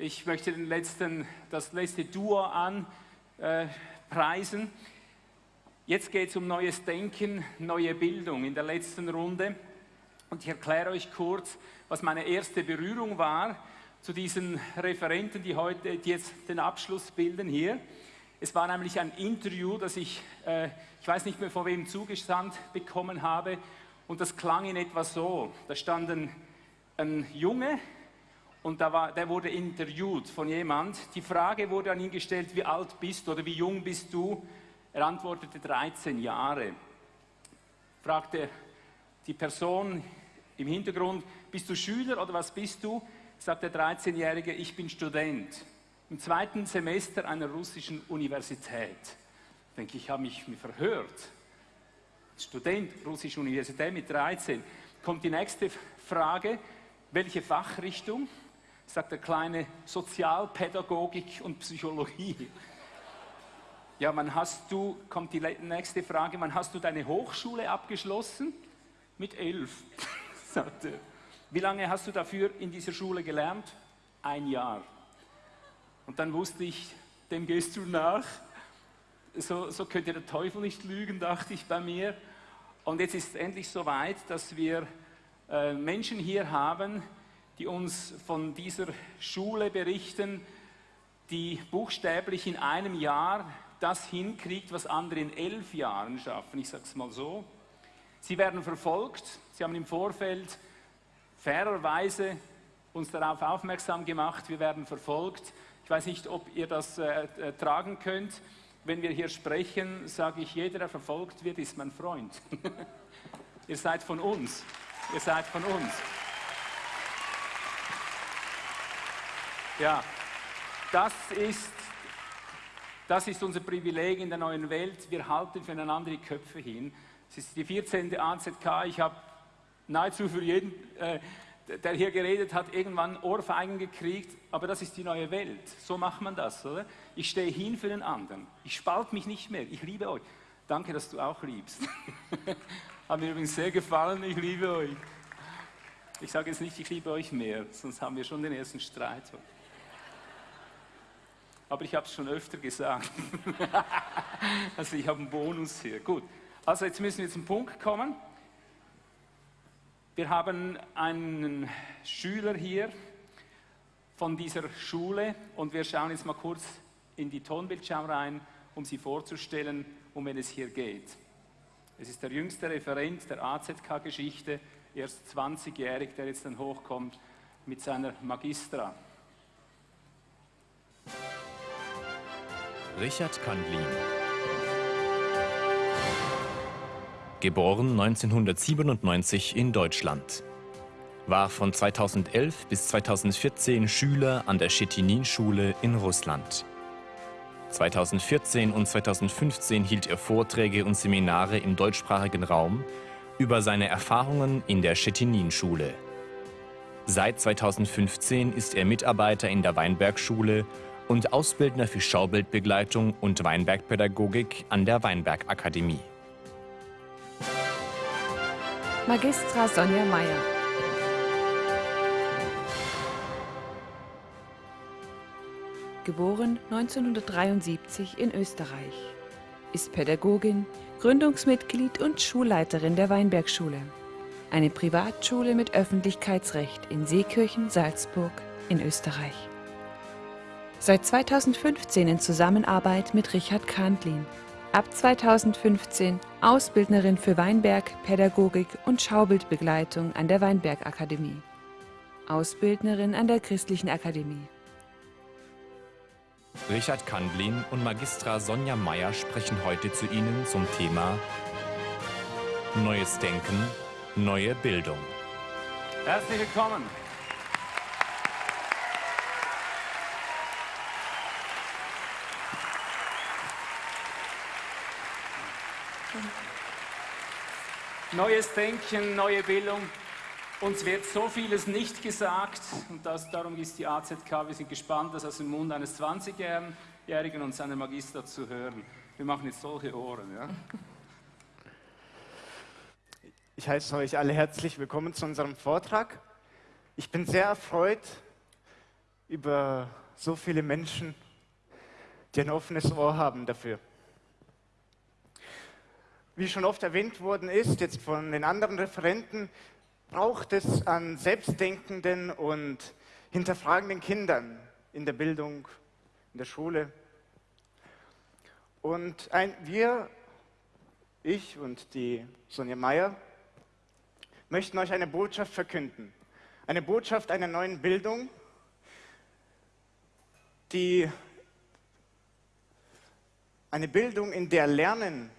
Ich möchte den letzten, das letzte Duo anpreisen. Äh, Jetzt geht es um neues Denken, neue Bildung in der letzten Runde. Und ich erkläre euch kurz, was meine erste Berührung war zu diesen Referenten, die heute die jetzt den Abschluss bilden hier. Es war nämlich ein Interview, das ich, äh, ich weiß nicht mehr von wem zugesandt bekommen habe, und das klang in etwa so. Da stand ein, ein Junge und da war, der wurde interviewt von jemand. Die Frage wurde an ihn gestellt, wie alt bist du oder wie jung bist du? Er antwortete 13 Jahre. Fragte die Person im Hintergrund, bist du Schüler oder was bist du? Sagt der 13-Jährige, ich bin Student im zweiten Semester einer russischen Universität. Ich denke, ich habe mich verhört. Student, russische Universität mit 13. Kommt die nächste Frage, welche Fachrichtung? Sagt der Kleine, Sozialpädagogik und Psychologie. Ja, wann hast du, kommt die nächste Frage, wann hast du deine Hochschule abgeschlossen? Mit elf, sagt er. Wie lange hast du dafür in dieser Schule gelernt? Ein Jahr. Und dann wusste ich, dem gehst du nach. So, so könnte der Teufel nicht lügen, dachte ich bei mir. Und jetzt ist es endlich so weit, dass wir äh, Menschen hier haben, die uns von dieser Schule berichten, die buchstäblich in einem Jahr das hinkriegt, was andere in elf Jahren schaffen. Ich sage es mal so. Sie werden verfolgt. Sie haben im Vorfeld fairerweise uns darauf aufmerksam gemacht, wir werden verfolgt. Ich weiß nicht, ob ihr das äh, äh, tragen könnt. Wenn wir hier sprechen, sage ich, jeder, der verfolgt wird, ist mein Freund. ihr seid von uns. Ihr seid von uns. Ja, das ist das ist unser Privileg in der neuen Welt. Wir halten füreinander die Köpfe hin. Es ist die 14. AZK. Ich habe nahezu für jeden, äh, der hier geredet hat, irgendwann Ohrfeigen gekriegt. Aber das ist die neue Welt. So macht man das, oder? Ich stehe hin für den anderen. Ich spalte mich nicht mehr. Ich liebe euch. Danke, dass du auch liebst. hat mir übrigens sehr gefallen. Ich liebe euch. Ich sage jetzt nicht, ich liebe euch mehr, sonst haben wir schon den ersten Streit aber ich habe es schon öfter gesagt. also ich habe einen Bonus hier. Gut, also jetzt müssen wir zum Punkt kommen. Wir haben einen Schüler hier von dieser Schule und wir schauen jetzt mal kurz in die Tonbildschau rein, um sie vorzustellen, um wen es hier geht. Es ist der jüngste Referent der AZK-Geschichte, erst 20-jährig, der jetzt dann hochkommt mit seiner Magistra. Richard Kandlin. Geboren 1997 in Deutschland. War von 2011 bis 2014 Schüler an der Schettinin-Schule in Russland. 2014 und 2015 hielt er Vorträge und Seminare im deutschsprachigen Raum über seine Erfahrungen in der Schettinin-Schule. Seit 2015 ist er Mitarbeiter in der Weinbergschule und Ausbildner für Schaubildbegleitung und Weinbergpädagogik an der Weinbergakademie. Magistra Sonja Meyer Geboren 1973 in Österreich. Ist Pädagogin, Gründungsmitglied und Schulleiterin der Weinbergschule. Eine Privatschule mit Öffentlichkeitsrecht in Seekirchen, Salzburg in Österreich. Seit 2015 in Zusammenarbeit mit Richard Kandlin. Ab 2015 Ausbildnerin für Weinberg, Pädagogik und Schaubildbegleitung an der Weinbergakademie. Ausbildnerin an der Christlichen Akademie. Richard Kandlin und Magistra Sonja Meyer sprechen heute zu Ihnen zum Thema Neues Denken, neue Bildung. Herzlich willkommen. Neues Denken, neue Bildung. Uns wird so vieles nicht gesagt und das, darum ist die AZK, wir sind gespannt, das aus dem Mund eines 20-Jährigen und seiner Magister zu hören. Wir machen jetzt solche Ohren. Ja? Ich heiße euch alle herzlich willkommen zu unserem Vortrag. Ich bin sehr erfreut, über so viele Menschen, die ein offenes Ohr haben dafür. Wie schon oft erwähnt worden ist, jetzt von den anderen Referenten, braucht es an selbstdenkenden und hinterfragenden Kindern in der Bildung, in der Schule. Und ein, wir, ich und die Sonja Meyer, möchten euch eine Botschaft verkünden. Eine Botschaft einer neuen Bildung, die eine Bildung, in der Lernen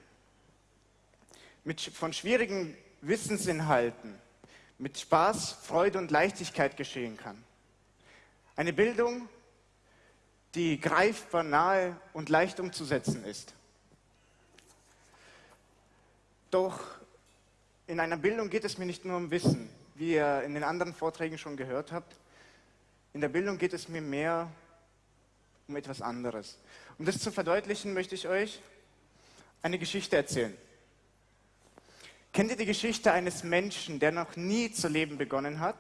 mit, von schwierigen Wissensinhalten mit Spaß, Freude und Leichtigkeit geschehen kann. Eine Bildung, die greifbar, nahe und leicht umzusetzen ist. Doch in einer Bildung geht es mir nicht nur um Wissen, wie ihr in den anderen Vorträgen schon gehört habt. In der Bildung geht es mir mehr um etwas anderes. Um das zu verdeutlichen, möchte ich euch eine Geschichte erzählen. Kennt ihr die Geschichte eines Menschen, der noch nie zu leben begonnen hat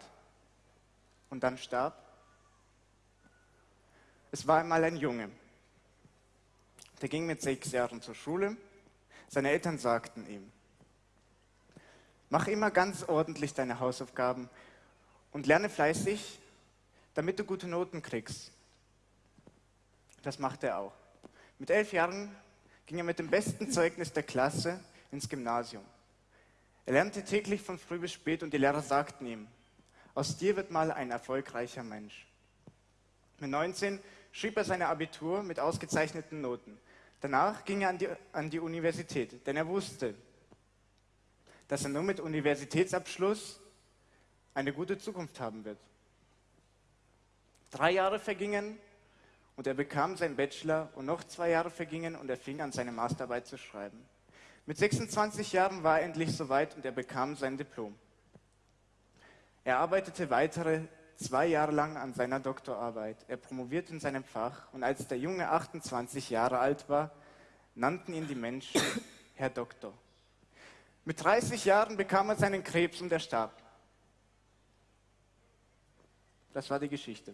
und dann starb? Es war einmal ein Junge. Der ging mit sechs Jahren zur Schule. Seine Eltern sagten ihm, mach immer ganz ordentlich deine Hausaufgaben und lerne fleißig, damit du gute Noten kriegst. Das machte er auch. Mit elf Jahren ging er mit dem besten Zeugnis der Klasse ins Gymnasium. Er lernte täglich von früh bis spät und die Lehrer sagten ihm, aus dir wird mal ein erfolgreicher Mensch. Mit 19 schrieb er seine Abitur mit ausgezeichneten Noten. Danach ging er an die, an die Universität, denn er wusste, dass er nur mit Universitätsabschluss eine gute Zukunft haben wird. Drei Jahre vergingen und er bekam seinen Bachelor und noch zwei Jahre vergingen und er fing an, seine Masterarbeit zu schreiben. Mit 26 Jahren war er endlich soweit und er bekam sein Diplom. Er arbeitete weitere zwei Jahre lang an seiner Doktorarbeit. Er promovierte in seinem Fach und als der Junge 28 Jahre alt war, nannten ihn die Menschen Herr Doktor. Mit 30 Jahren bekam er seinen Krebs und er starb. Das war die Geschichte.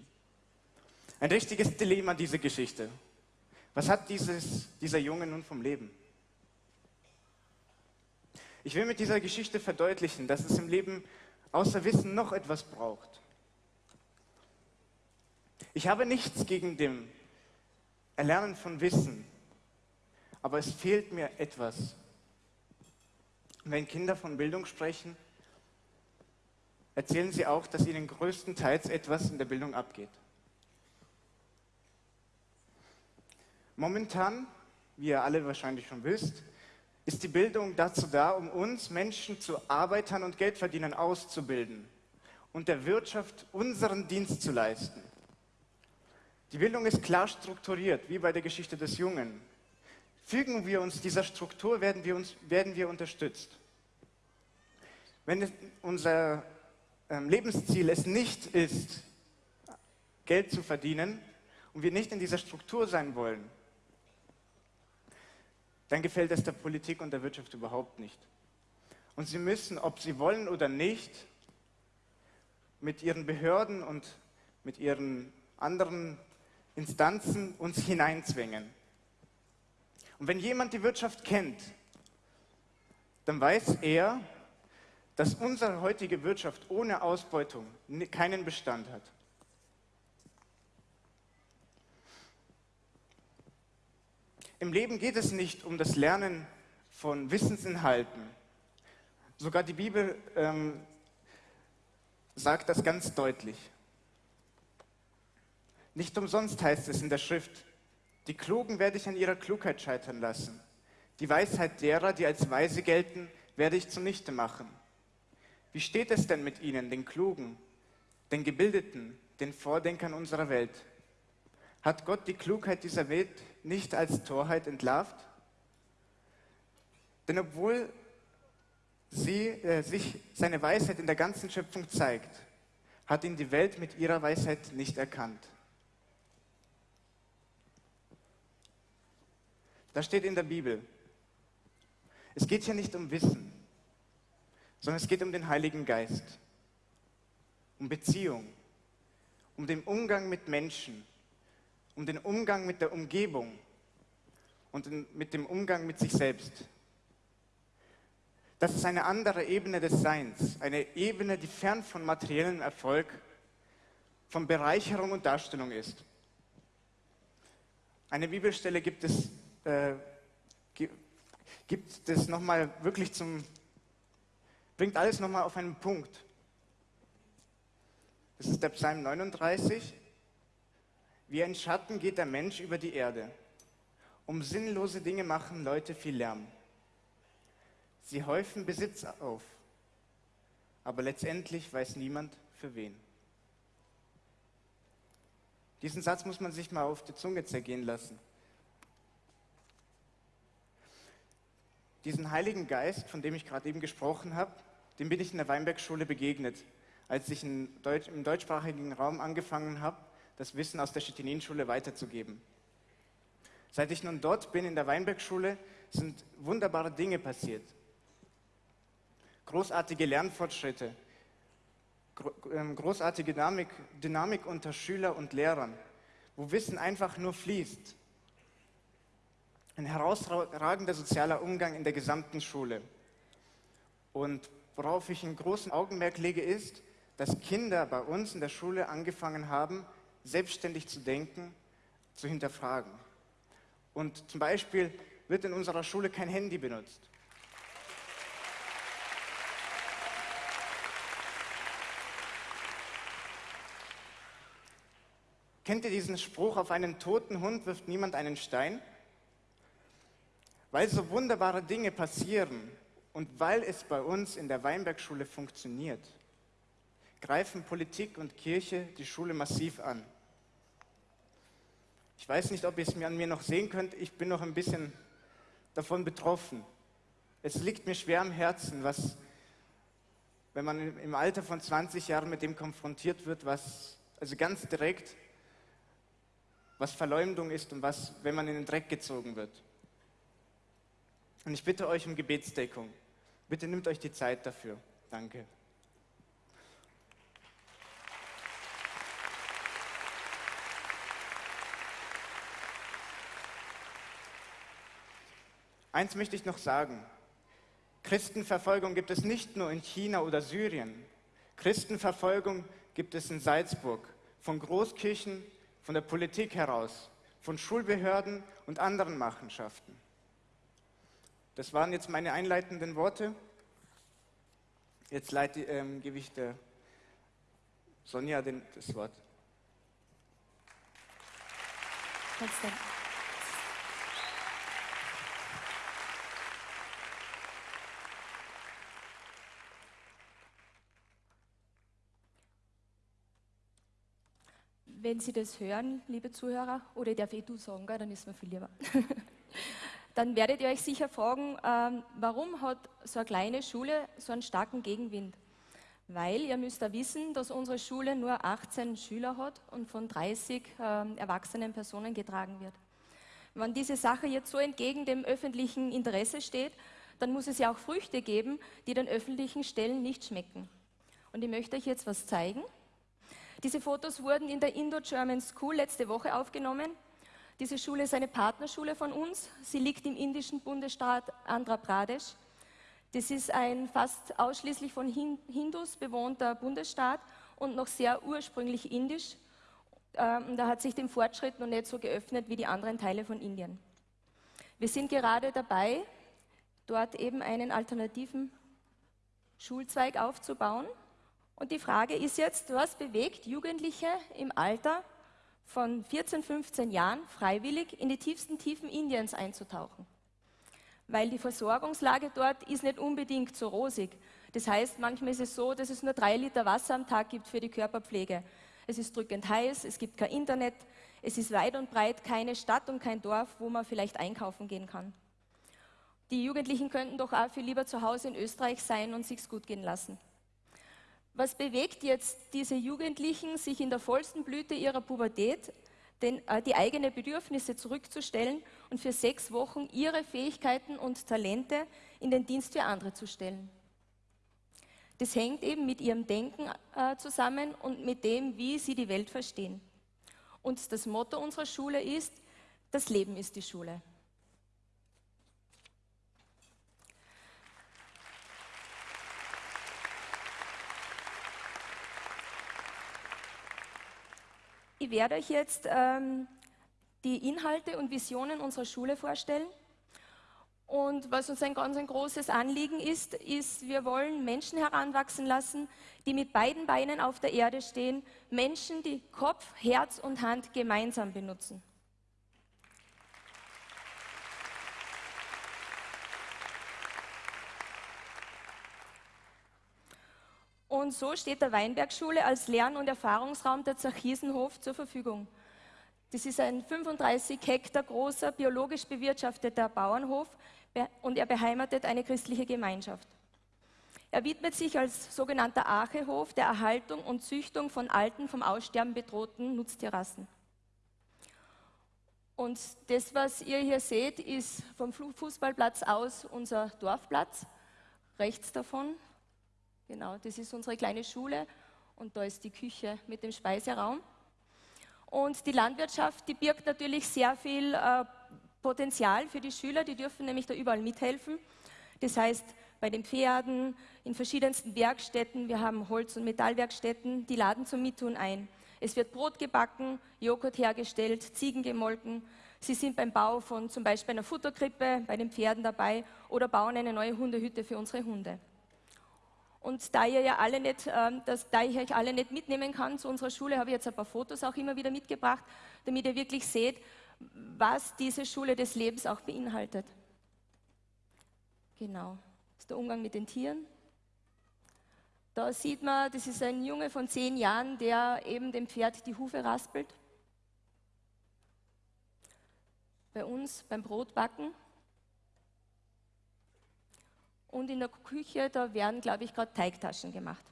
Ein richtiges Dilemma, diese Geschichte. Was hat dieses, dieser Junge nun vom Leben? Ich will mit dieser Geschichte verdeutlichen, dass es im Leben außer Wissen noch etwas braucht. Ich habe nichts gegen dem Erlernen von Wissen, aber es fehlt mir etwas. Wenn Kinder von Bildung sprechen, erzählen sie auch, dass ihnen größtenteils etwas in der Bildung abgeht. Momentan, wie ihr alle wahrscheinlich schon wisst, ist die Bildung dazu da, um uns Menschen zu Arbeitern und Geldverdienern auszubilden und der Wirtschaft unseren Dienst zu leisten. Die Bildung ist klar strukturiert, wie bei der Geschichte des Jungen. Fügen wir uns dieser Struktur, werden wir, uns, werden wir unterstützt. Wenn unser ähm, Lebensziel es nicht ist, Geld zu verdienen und wir nicht in dieser Struktur sein wollen, dann gefällt es der Politik und der Wirtschaft überhaupt nicht. Und sie müssen, ob sie wollen oder nicht, mit ihren Behörden und mit ihren anderen Instanzen uns hineinzwingen. Und wenn jemand die Wirtschaft kennt, dann weiß er, dass unsere heutige Wirtschaft ohne Ausbeutung keinen Bestand hat. Im Leben geht es nicht um das Lernen von Wissensinhalten. Sogar die Bibel ähm, sagt das ganz deutlich. Nicht umsonst heißt es in der Schrift, die Klugen werde ich an ihrer Klugheit scheitern lassen. Die Weisheit derer, die als weise gelten, werde ich zunichte machen. Wie steht es denn mit ihnen, den Klugen, den Gebildeten, den Vordenkern unserer Welt? Hat Gott die Klugheit dieser Welt nicht als Torheit entlarvt? Denn obwohl sie, äh, sich seine Weisheit in der ganzen Schöpfung zeigt, hat ihn die Welt mit ihrer Weisheit nicht erkannt. Das steht in der Bibel. Es geht hier nicht um Wissen, sondern es geht um den Heiligen Geist, um Beziehung, um den Umgang mit Menschen, um den Umgang mit der Umgebung und mit dem Umgang mit sich selbst. Das ist eine andere Ebene des Seins, eine Ebene, die fern von materiellem Erfolg, von Bereicherung und Darstellung ist. Eine Bibelstelle gibt es, äh, gibt es nochmal wirklich zum, bringt alles nochmal auf einen Punkt. Das ist der Psalm 39. Wie ein Schatten geht der Mensch über die Erde. Um sinnlose Dinge machen Leute viel Lärm. Sie häufen Besitz auf, aber letztendlich weiß niemand für wen. Diesen Satz muss man sich mal auf die Zunge zergehen lassen. Diesen Heiligen Geist, von dem ich gerade eben gesprochen habe, dem bin ich in der Weinbergschule begegnet, als ich Deutsch, im deutschsprachigen Raum angefangen habe, das Wissen aus der Stettininschule weiterzugeben. Seit ich nun dort bin in der Weinbergschule, sind wunderbare Dinge passiert großartige Lernfortschritte, ähm, großartige Dynamik, Dynamik unter Schüler und Lehrern, wo Wissen einfach nur fließt. Ein herausragender sozialer Umgang in der gesamten Schule. Und worauf ich einen großen Augenmerk lege, ist, dass Kinder bei uns in der Schule angefangen haben, selbstständig zu denken, zu hinterfragen. Und zum Beispiel wird in unserer Schule kein Handy benutzt. Kennt ihr diesen Spruch, auf einen toten Hund wirft niemand einen Stein? Weil so wunderbare Dinge passieren und weil es bei uns in der Weinbergschule funktioniert, greifen Politik und Kirche die Schule massiv an. Ich weiß nicht, ob ihr es mir an mir noch sehen könnt, ich bin noch ein bisschen davon betroffen. Es liegt mir schwer am Herzen, was, wenn man im Alter von 20 Jahren mit dem konfrontiert wird, was, also ganz direkt, was Verleumdung ist und was, wenn man in den Dreck gezogen wird. Und ich bitte euch um Gebetsdeckung. Bitte nimmt euch die Zeit dafür. Danke. Eins möchte ich noch sagen. Christenverfolgung gibt es nicht nur in China oder Syrien. Christenverfolgung gibt es in Salzburg, von Großkirchen von der Politik heraus, von Schulbehörden und anderen Machenschaften. Das waren jetzt meine einleitenden Worte. Jetzt leite, ähm, gebe ich der Sonja den, das Wort. Konstantin. Wenn Sie das hören, liebe Zuhörer, oder ich darf eh du sagen, dann ist mir viel lieber, dann werdet ihr euch sicher fragen, ähm, warum hat so eine kleine Schule so einen starken Gegenwind? Weil ihr müsst da wissen, dass unsere Schule nur 18 Schüler hat und von 30 ähm, erwachsenen Personen getragen wird. Wenn diese Sache jetzt so entgegen dem öffentlichen Interesse steht, dann muss es ja auch Früchte geben, die den öffentlichen Stellen nicht schmecken. Und ich möchte euch jetzt was zeigen. Diese Fotos wurden in der Indo-German School letzte Woche aufgenommen. Diese Schule ist eine Partnerschule von uns. Sie liegt im indischen Bundesstaat Andhra Pradesh. Das ist ein fast ausschließlich von Hindus bewohnter Bundesstaat und noch sehr ursprünglich indisch. Ähm, da hat sich dem Fortschritt noch nicht so geöffnet wie die anderen Teile von Indien. Wir sind gerade dabei, dort eben einen alternativen Schulzweig aufzubauen. Und die Frage ist jetzt, was bewegt Jugendliche im Alter von 14, 15 Jahren freiwillig in die tiefsten Tiefen Indiens einzutauchen? Weil die Versorgungslage dort ist nicht unbedingt so rosig. Das heißt, manchmal ist es so, dass es nur drei Liter Wasser am Tag gibt für die Körperpflege. Es ist drückend heiß, es gibt kein Internet, es ist weit und breit keine Stadt und kein Dorf, wo man vielleicht einkaufen gehen kann. Die Jugendlichen könnten doch auch viel lieber zu Hause in Österreich sein und sich's gut gehen lassen. Was bewegt jetzt diese Jugendlichen, sich in der vollsten Blüte ihrer Pubertät den, äh, die eigenen Bedürfnisse zurückzustellen und für sechs Wochen ihre Fähigkeiten und Talente in den Dienst für andere zu stellen? Das hängt eben mit ihrem Denken äh, zusammen und mit dem, wie sie die Welt verstehen. Und das Motto unserer Schule ist, das Leben ist die Schule. Ich werde euch jetzt ähm, die Inhalte und Visionen unserer Schule vorstellen. Und was uns ein ganz ein großes Anliegen ist, ist, wir wollen Menschen heranwachsen lassen, die mit beiden Beinen auf der Erde stehen, Menschen, die Kopf, Herz und Hand gemeinsam benutzen. Und so steht der Weinbergschule als Lern- und Erfahrungsraum der Zachiesenhof zur Verfügung. Das ist ein 35 Hektar großer, biologisch bewirtschafteter Bauernhof und er beheimatet eine christliche Gemeinschaft. Er widmet sich als sogenannter Archehof der Erhaltung und Züchtung von alten, vom Aussterben bedrohten Nutztierrassen. Und das, was ihr hier seht, ist vom Fußballplatz aus unser Dorfplatz. Rechts davon, genau, das ist unsere kleine Schule und da ist die Küche mit dem Speiseraum. Und die Landwirtschaft, die birgt natürlich sehr viel äh, Potenzial für die Schüler, die dürfen nämlich da überall mithelfen. Das heißt, bei den Pferden, in verschiedensten Werkstätten, wir haben Holz- und Metallwerkstätten, die laden zum Mittun ein. Es wird Brot gebacken, Joghurt hergestellt, Ziegen gemolken. Sie sind beim Bau von zum Beispiel einer Futterkrippe bei den Pferden dabei oder bauen eine neue Hundehütte für unsere Hunde. Und da ihr ja alle nicht, äh, das, da ich euch alle nicht mitnehmen kann zu unserer Schule, habe ich jetzt ein paar Fotos auch immer wieder mitgebracht, damit ihr wirklich seht, was diese Schule des Lebens auch beinhaltet. Genau, das ist der Umgang mit den Tieren. Da sieht man, das ist ein Junge von zehn Jahren, der eben dem Pferd die Hufe raspelt. Bei uns beim Brotbacken und in der Küche, da werden, glaube ich, gerade Teigtaschen gemacht.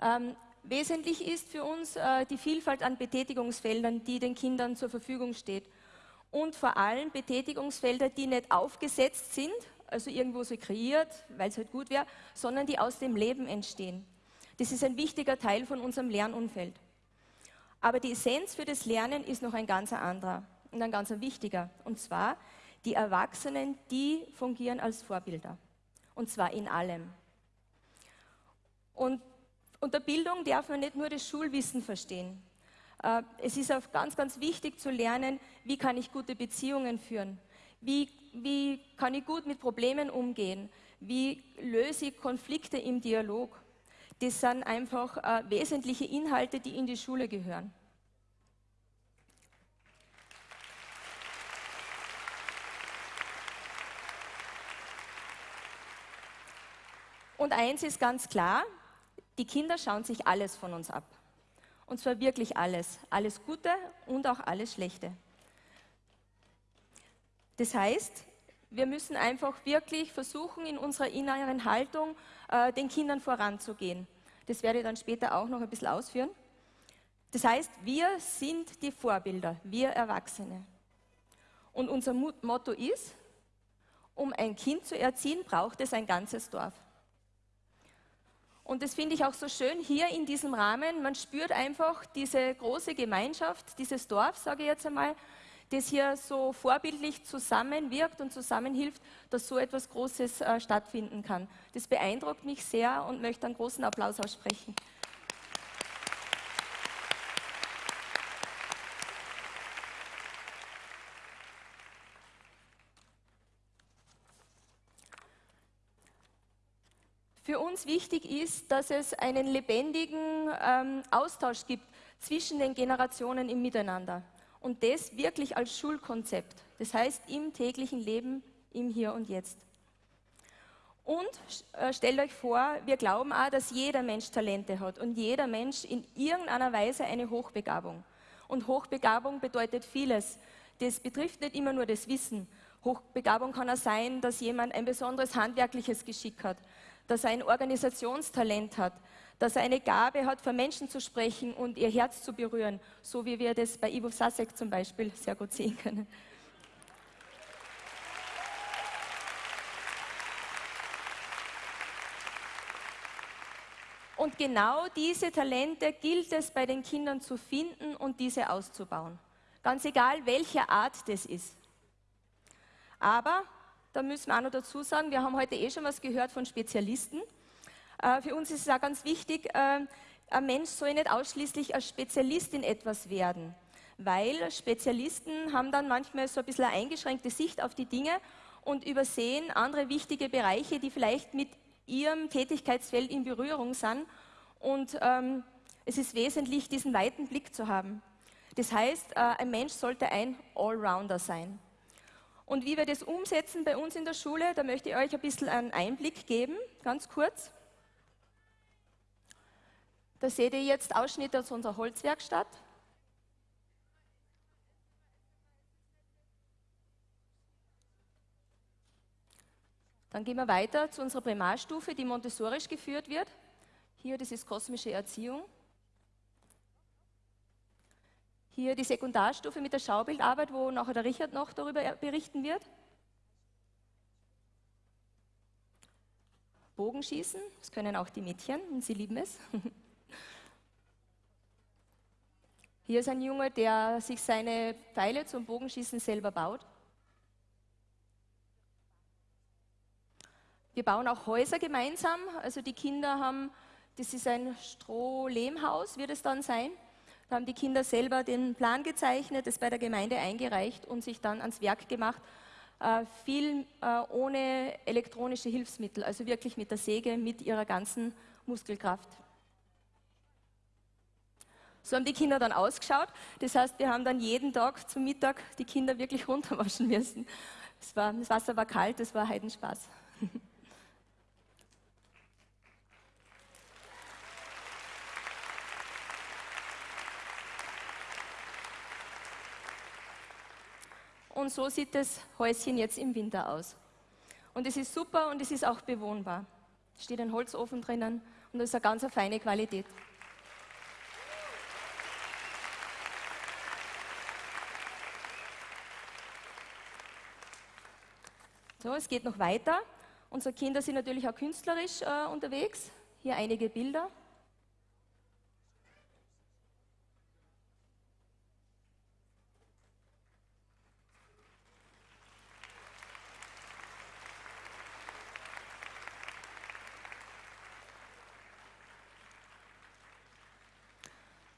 Ähm, wesentlich ist für uns äh, die Vielfalt an Betätigungsfeldern, die den Kindern zur Verfügung steht. Und vor allem Betätigungsfelder, die nicht aufgesetzt sind, also irgendwo so kreiert, weil es halt gut wäre, sondern die aus dem Leben entstehen. Das ist ein wichtiger Teil von unserem Lernumfeld. Aber die Essenz für das Lernen ist noch ein ganz anderer und ein ganz wichtiger. Und zwar die Erwachsenen, die fungieren als Vorbilder. Und zwar in allem. Und unter Bildung darf man nicht nur das Schulwissen verstehen. Äh, es ist auch ganz, ganz wichtig zu lernen, wie kann ich gute Beziehungen führen? Wie, wie kann ich gut mit Problemen umgehen? Wie löse ich Konflikte im Dialog? Das sind einfach äh, wesentliche Inhalte, die in die Schule gehören. Und eins ist ganz klar, die Kinder schauen sich alles von uns ab. Und zwar wirklich alles. Alles Gute und auch alles Schlechte. Das heißt, wir müssen einfach wirklich versuchen, in unserer inneren Haltung äh, den Kindern voranzugehen. Das werde ich dann später auch noch ein bisschen ausführen. Das heißt, wir sind die Vorbilder, wir Erwachsene. Und unser Motto ist, um ein Kind zu erziehen, braucht es ein ganzes Dorf. Und das finde ich auch so schön hier in diesem Rahmen. Man spürt einfach diese große Gemeinschaft, dieses Dorf, sage ich jetzt einmal, das hier so vorbildlich zusammenwirkt und zusammenhilft, dass so etwas Großes äh, stattfinden kann. Das beeindruckt mich sehr und möchte einen großen Applaus aussprechen. Für uns wichtig ist, dass es einen lebendigen ähm, Austausch gibt zwischen den Generationen im Miteinander. Und das wirklich als Schulkonzept. Das heißt im täglichen Leben, im Hier und Jetzt. Und äh, stellt euch vor, wir glauben auch, dass jeder Mensch Talente hat und jeder Mensch in irgendeiner Weise eine Hochbegabung. Und Hochbegabung bedeutet vieles. Das betrifft nicht immer nur das Wissen. Hochbegabung kann auch sein, dass jemand ein besonderes handwerkliches Geschick hat, dass er ein Organisationstalent hat, dass er eine Gabe hat, vor Menschen zu sprechen und ihr Herz zu berühren, so wie wir das bei Ivo Sasek zum Beispiel sehr gut sehen können. Und genau diese Talente gilt es bei den Kindern zu finden und diese auszubauen. Ganz egal, welche Art das ist. Aber, da müssen wir auch noch dazu sagen, wir haben heute eh schon was gehört von Spezialisten. Äh, für uns ist es auch ganz wichtig, äh, ein Mensch soll nicht ausschließlich als Spezialist in etwas werden, weil Spezialisten haben dann manchmal so ein bisschen eine eingeschränkte Sicht auf die Dinge und übersehen andere wichtige Bereiche, die vielleicht mit ihrem Tätigkeitsfeld in Berührung sind. Und ähm, es ist wesentlich, diesen weiten Blick zu haben. Das heißt, äh, ein Mensch sollte ein Allrounder sein. Und wie wir das umsetzen bei uns in der Schule, da möchte ich euch ein bisschen einen Einblick geben, ganz kurz. Da seht ihr jetzt Ausschnitte aus unserer Holzwerkstatt. Dann gehen wir weiter zu unserer Primarstufe, die montessorisch geführt wird. Hier, das ist kosmische Erziehung. Hier die Sekundarstufe mit der Schaubildarbeit, wo nachher der Richard noch darüber berichten wird. Bogenschießen, das können auch die Mädchen und sie lieben es. Hier ist ein Junge, der sich seine Pfeile zum Bogenschießen selber baut. Wir bauen auch Häuser gemeinsam. Also die Kinder haben, das ist ein Strohlehmhaus, wird es dann sein. Da haben die Kinder selber den Plan gezeichnet, es bei der Gemeinde eingereicht und sich dann ans Werk gemacht. Äh, viel äh, ohne elektronische Hilfsmittel, also wirklich mit der Säge, mit ihrer ganzen Muskelkraft. So haben die Kinder dann ausgeschaut. Das heißt, wir haben dann jeden Tag zum Mittag die Kinder wirklich runterwaschen müssen. War, das Wasser war kalt, das war Heidenspaß. Und so sieht das Häuschen jetzt im Winter aus. Und es ist super und es ist auch bewohnbar. Es steht ein Holzofen drinnen und das ist eine ganz feine Qualität. So, es geht noch weiter. Unsere Kinder sind natürlich auch künstlerisch äh, unterwegs. Hier einige Bilder.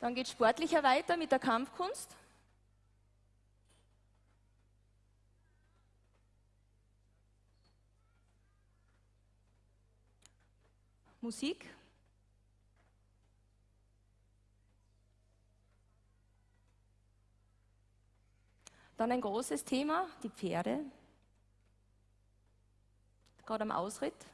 Dann geht sportlicher weiter mit der Kampfkunst. Musik. Dann ein großes Thema, die Pferde. Gerade am Ausritt.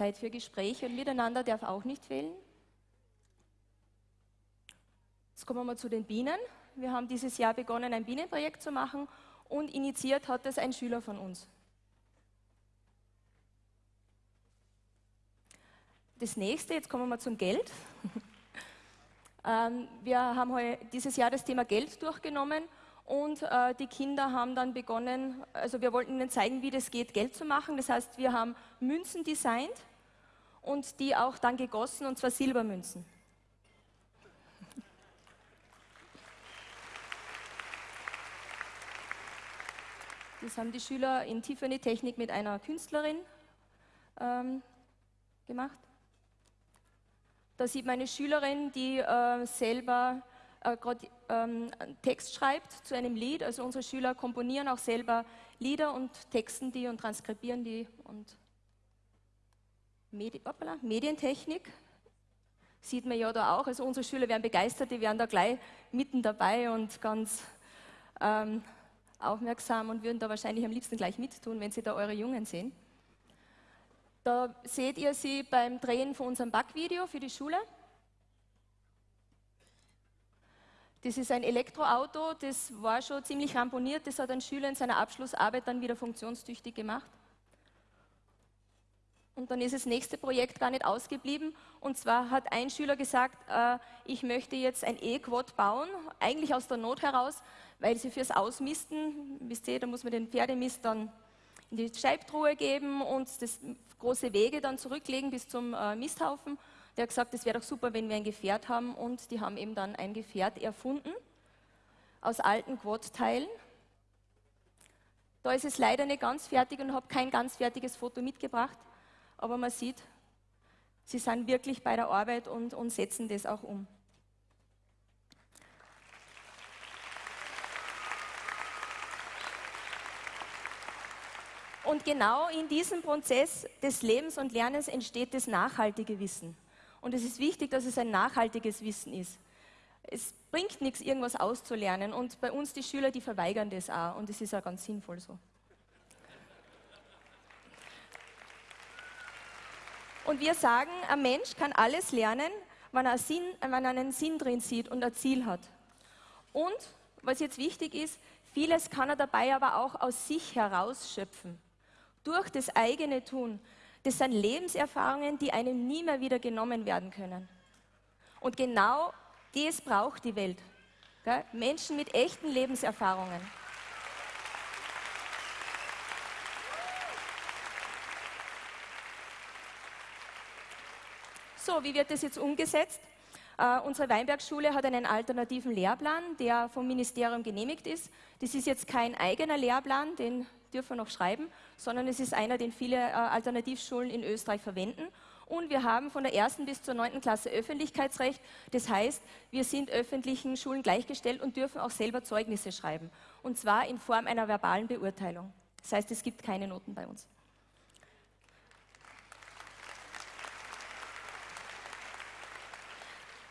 Zeit für Gespräche und Miteinander darf auch nicht fehlen. Jetzt kommen wir mal zu den Bienen. Wir haben dieses Jahr begonnen, ein Bienenprojekt zu machen und initiiert hat es ein Schüler von uns. Das nächste, jetzt kommen wir zum Geld. Ähm, wir haben dieses Jahr das Thema Geld durchgenommen und äh, die Kinder haben dann begonnen, also wir wollten ihnen zeigen, wie das geht, Geld zu machen. Das heißt, wir haben Münzen designt und die auch dann gegossen, und zwar Silbermünzen. Das haben die Schüler in Tiffany Technik mit einer Künstlerin ähm, gemacht. Da sieht man eine Schülerin, die äh, selber äh, gerade ähm, Text schreibt zu einem Lied. Also unsere Schüler komponieren auch selber Lieder und texten die und transkribieren die. Und Medi Hoppala, Medientechnik sieht man ja da auch. Also unsere Schüler werden begeistert, die wären da gleich mitten dabei und ganz ähm, aufmerksam und würden da wahrscheinlich am liebsten gleich mittun, wenn Sie da eure Jungen sehen. Da seht ihr sie beim Drehen von unserem Backvideo für die Schule. Das ist ein Elektroauto, das war schon ziemlich ramponiert, das hat ein Schüler in seiner Abschlussarbeit dann wieder funktionstüchtig gemacht. Und dann ist das nächste Projekt gar nicht ausgeblieben. Und zwar hat ein Schüler gesagt, äh, ich möchte jetzt ein E-Quad bauen, eigentlich aus der Not heraus, weil sie fürs Ausmisten, wisst ihr, da muss man den Pferdemist dann in die Scheibtruhe geben und das große Wege dann zurücklegen bis zum äh, Misthaufen. Der hat gesagt, es wäre doch super, wenn wir ein Gefährt haben und die haben eben dann ein Gefährt erfunden aus alten Quad-Teilen. Da ist es leider nicht ganz fertig und habe kein ganz fertiges Foto mitgebracht, aber man sieht, sie sind wirklich bei der Arbeit und, und setzen das auch um. Und genau in diesem Prozess des Lebens und Lernens entsteht das nachhaltige Wissen. Und es ist wichtig, dass es ein nachhaltiges Wissen ist. Es bringt nichts, irgendwas auszulernen. Und bei uns die Schüler, die verweigern das auch. Und es ist auch ganz sinnvoll so. Und wir sagen, ein Mensch kann alles lernen, wenn er, Sinn, wenn er einen Sinn drin sieht und ein Ziel hat. Und, was jetzt wichtig ist, vieles kann er dabei aber auch aus sich herausschöpfen. Durch das eigene Tun. Das sind Lebenserfahrungen, die einem nie mehr wieder genommen werden können. Und genau das braucht die Welt. Menschen mit echten Lebenserfahrungen. So, wie wird das jetzt umgesetzt? Uh, unsere Weinbergschule hat einen alternativen Lehrplan, der vom Ministerium genehmigt ist. Das ist jetzt kein eigener Lehrplan, den dürfen wir noch schreiben, sondern es ist einer, den viele uh, Alternativschulen in Österreich verwenden. Und wir haben von der ersten bis zur neunten Klasse Öffentlichkeitsrecht. Das heißt, wir sind öffentlichen Schulen gleichgestellt und dürfen auch selber Zeugnisse schreiben. Und zwar in Form einer verbalen Beurteilung. Das heißt, es gibt keine Noten bei uns.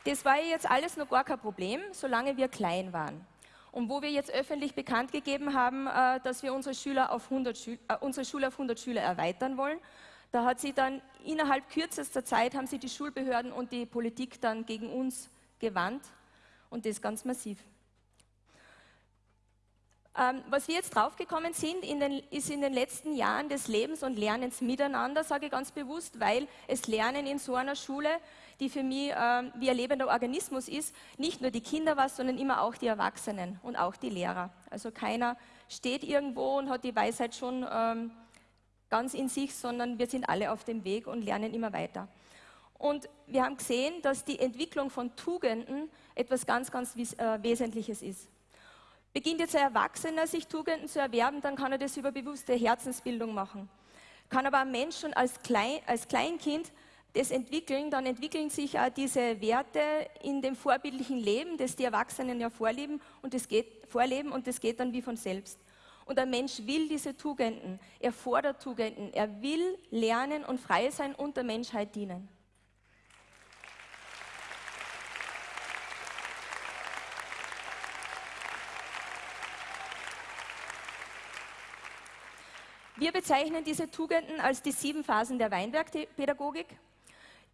Das war jetzt alles noch gar kein Problem, solange wir klein waren. Und wo wir jetzt öffentlich bekannt gegeben haben, äh, dass wir unsere, Schüler auf 100 Schü äh, unsere Schule auf 100 Schüler erweitern wollen, da hat sie dann innerhalb kürzester Zeit haben sie die Schulbehörden und die Politik dann gegen uns gewandt und das ganz massiv. Ähm, was wir jetzt draufgekommen sind, in den, ist in den letzten Jahren des Lebens und Lernens miteinander, sage ich ganz bewusst, weil es Lernen in so einer Schule, die für mich ähm, wie ein lebender Organismus ist, nicht nur die Kinder was, sondern immer auch die Erwachsenen und auch die Lehrer. Also keiner steht irgendwo und hat die Weisheit schon ähm, ganz in sich, sondern wir sind alle auf dem Weg und lernen immer weiter. Und wir haben gesehen, dass die Entwicklung von Tugenden etwas ganz, ganz äh, Wesentliches ist. Beginnt jetzt ein Erwachsener, sich Tugenden zu erwerben, dann kann er das über bewusste Herzensbildung machen. Kann aber ein Mensch schon als, Klein, als Kleinkind das entwickeln, dann entwickeln sich auch diese Werte in dem vorbildlichen Leben, das die Erwachsenen ja vorleben und das geht, vorleben und das geht dann wie von selbst. Und ein Mensch will diese Tugenden, er fordert Tugenden, er will lernen und frei sein und der Menschheit dienen. Wir bezeichnen diese Tugenden als die sieben Phasen der Weinbergpädagogik.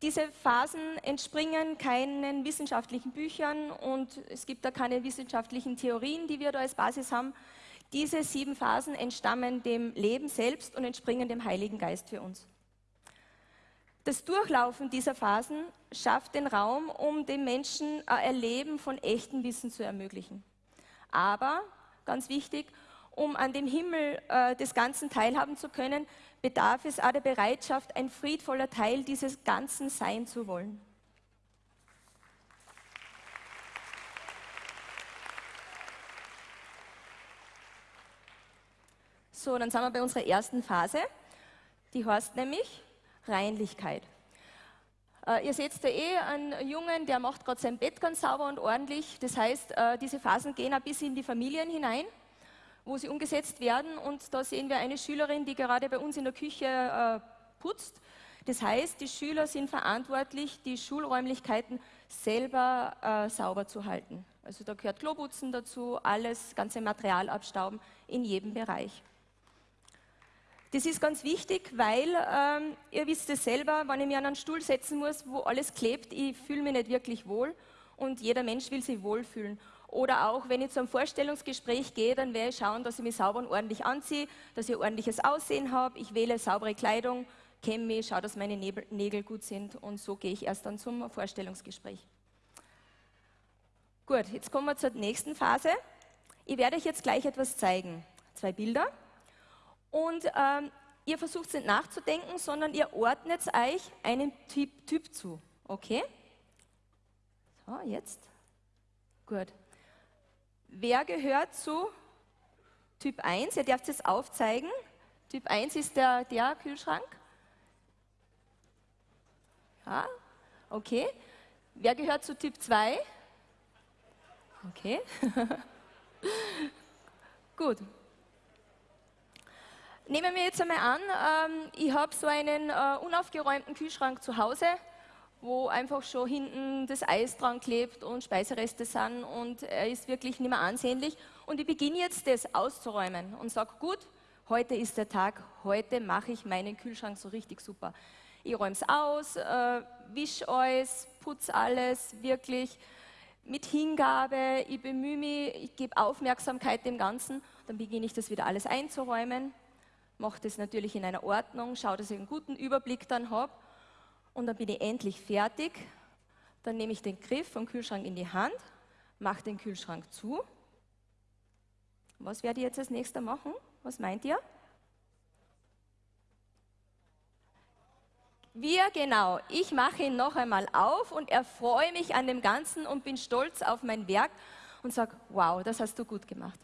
Diese Phasen entspringen keinen wissenschaftlichen Büchern und es gibt da keine wissenschaftlichen Theorien, die wir da als Basis haben. Diese sieben Phasen entstammen dem Leben selbst und entspringen dem Heiligen Geist für uns. Das Durchlaufen dieser Phasen schafft den Raum, um dem Menschen ein Erleben von echtem Wissen zu ermöglichen. Aber, ganz wichtig, um an dem Himmel äh, des Ganzen teilhaben zu können, bedarf es auch der Bereitschaft, ein friedvoller Teil dieses Ganzen sein zu wollen. So, dann sind wir bei unserer ersten Phase. Die heißt nämlich Reinlichkeit. Äh, ihr seht da eh einen Jungen, der macht gerade sein Bett ganz sauber und ordentlich. Das heißt, äh, diese Phasen gehen ein bisschen in die Familien hinein, wo sie umgesetzt werden. Und da sehen wir eine Schülerin, die gerade bei uns in der Küche äh, putzt. Das heißt, die Schüler sind verantwortlich, die Schulräumlichkeiten selber äh, sauber zu halten. Also da gehört Kloputzen dazu, alles, ganze Material abstauben in jedem Bereich. Das ist ganz wichtig, weil ähm, ihr wisst es selber, wenn ich mich an einen Stuhl setzen muss, wo alles klebt, ich fühle mich nicht wirklich wohl und jeder Mensch will sich wohlfühlen. Oder auch, wenn ich zu einem Vorstellungsgespräch gehe, dann werde ich schauen, dass ich mich sauber und ordentlich anziehe, dass ich ordentliches Aussehen habe, ich wähle saubere Kleidung, kenne mich, schaue, dass meine Nägel gut sind und so gehe ich erst dann zum Vorstellungsgespräch. Gut, jetzt kommen wir zur nächsten Phase. Ich werde euch jetzt gleich etwas zeigen. Zwei Bilder. Und ähm, ihr versucht nicht nachzudenken, sondern ihr ordnet euch einem typ, typ zu. Okay? So, jetzt. Gut. Wer gehört zu Typ 1? Ihr dürft es aufzeigen. Typ 1 ist der, der Kühlschrank. Ja, okay. Wer gehört zu Typ 2? Okay. Gut. Nehmen wir jetzt einmal an, ähm, ich habe so einen äh, unaufgeräumten Kühlschrank zu Hause, wo einfach schon hinten das Eis dran klebt und Speisereste sind und er ist wirklich nicht mehr ansehnlich. Und ich beginne jetzt das auszuräumen und sage, gut, heute ist der Tag, heute mache ich meinen Kühlschrank so richtig super. Ich räume es aus, äh, wisch alles, putze alles, wirklich mit Hingabe, ich bemühe mich, ich gebe Aufmerksamkeit dem Ganzen, dann beginne ich das wieder alles einzuräumen, mache das natürlich in einer Ordnung, schaue, dass ich einen guten Überblick dann habe und dann bin ich endlich fertig. Dann nehme ich den Griff vom Kühlschrank in die Hand, mache den Kühlschrank zu. Was werde ich jetzt als nächster machen? Was meint ihr? Wir, genau. Ich mache ihn noch einmal auf und erfreue mich an dem Ganzen und bin stolz auf mein Werk und sage, wow, das hast du gut gemacht.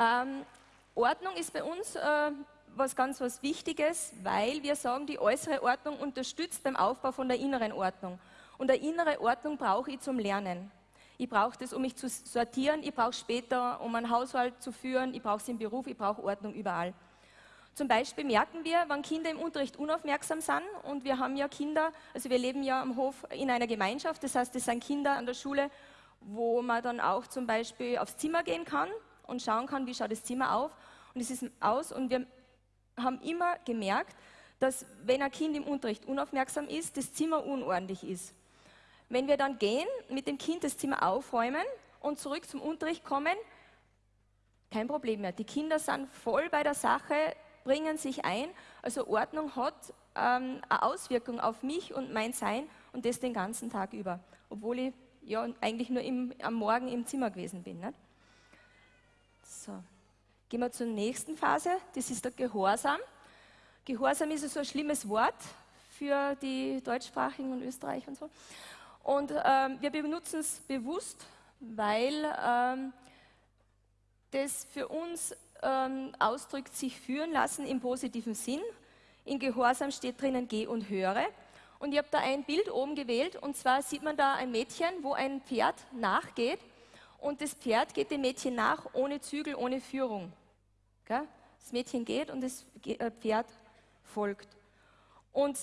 Ähm, Ordnung ist bei uns äh, was ganz was Wichtiges, weil wir sagen, die äußere Ordnung unterstützt beim Aufbau von der inneren Ordnung. Und eine innere Ordnung brauche ich zum Lernen. Ich brauche das, um mich zu sortieren. Ich brauche später, um einen Haushalt zu führen. Ich brauche es im Beruf. Ich brauche Ordnung überall. Zum Beispiel merken wir, wenn Kinder im Unterricht unaufmerksam sind und wir haben ja Kinder, also wir leben ja am Hof in einer Gemeinschaft, das heißt, es sind Kinder an der Schule, wo man dann auch zum Beispiel aufs Zimmer gehen kann und schauen kann, wie schaut das Zimmer auf und es ist aus und wir haben immer gemerkt, dass wenn ein Kind im Unterricht unaufmerksam ist, das Zimmer unordentlich ist. Wenn wir dann gehen, mit dem Kind das Zimmer aufräumen und zurück zum Unterricht kommen, kein Problem mehr. Die Kinder sind voll bei der Sache, bringen sich ein. Also Ordnung hat ähm, eine Auswirkung auf mich und mein Sein und das den ganzen Tag über, obwohl ich ja eigentlich nur im, am Morgen im Zimmer gewesen bin. Nicht? So, gehen wir zur nächsten Phase. Das ist der Gehorsam. Gehorsam ist so ein schlimmes Wort für die Deutschsprachigen und Österreich und so. Und ähm, wir benutzen es bewusst, weil ähm, das für uns ähm, ausdrückt, sich führen lassen im positiven Sinn. In Gehorsam steht drinnen, geh und höre. Und ich habe da ein Bild oben gewählt, und zwar sieht man da ein Mädchen, wo ein Pferd nachgeht. Und das Pferd geht dem Mädchen nach, ohne Zügel, ohne Führung. Das Mädchen geht und das äh, Pferd folgt. Und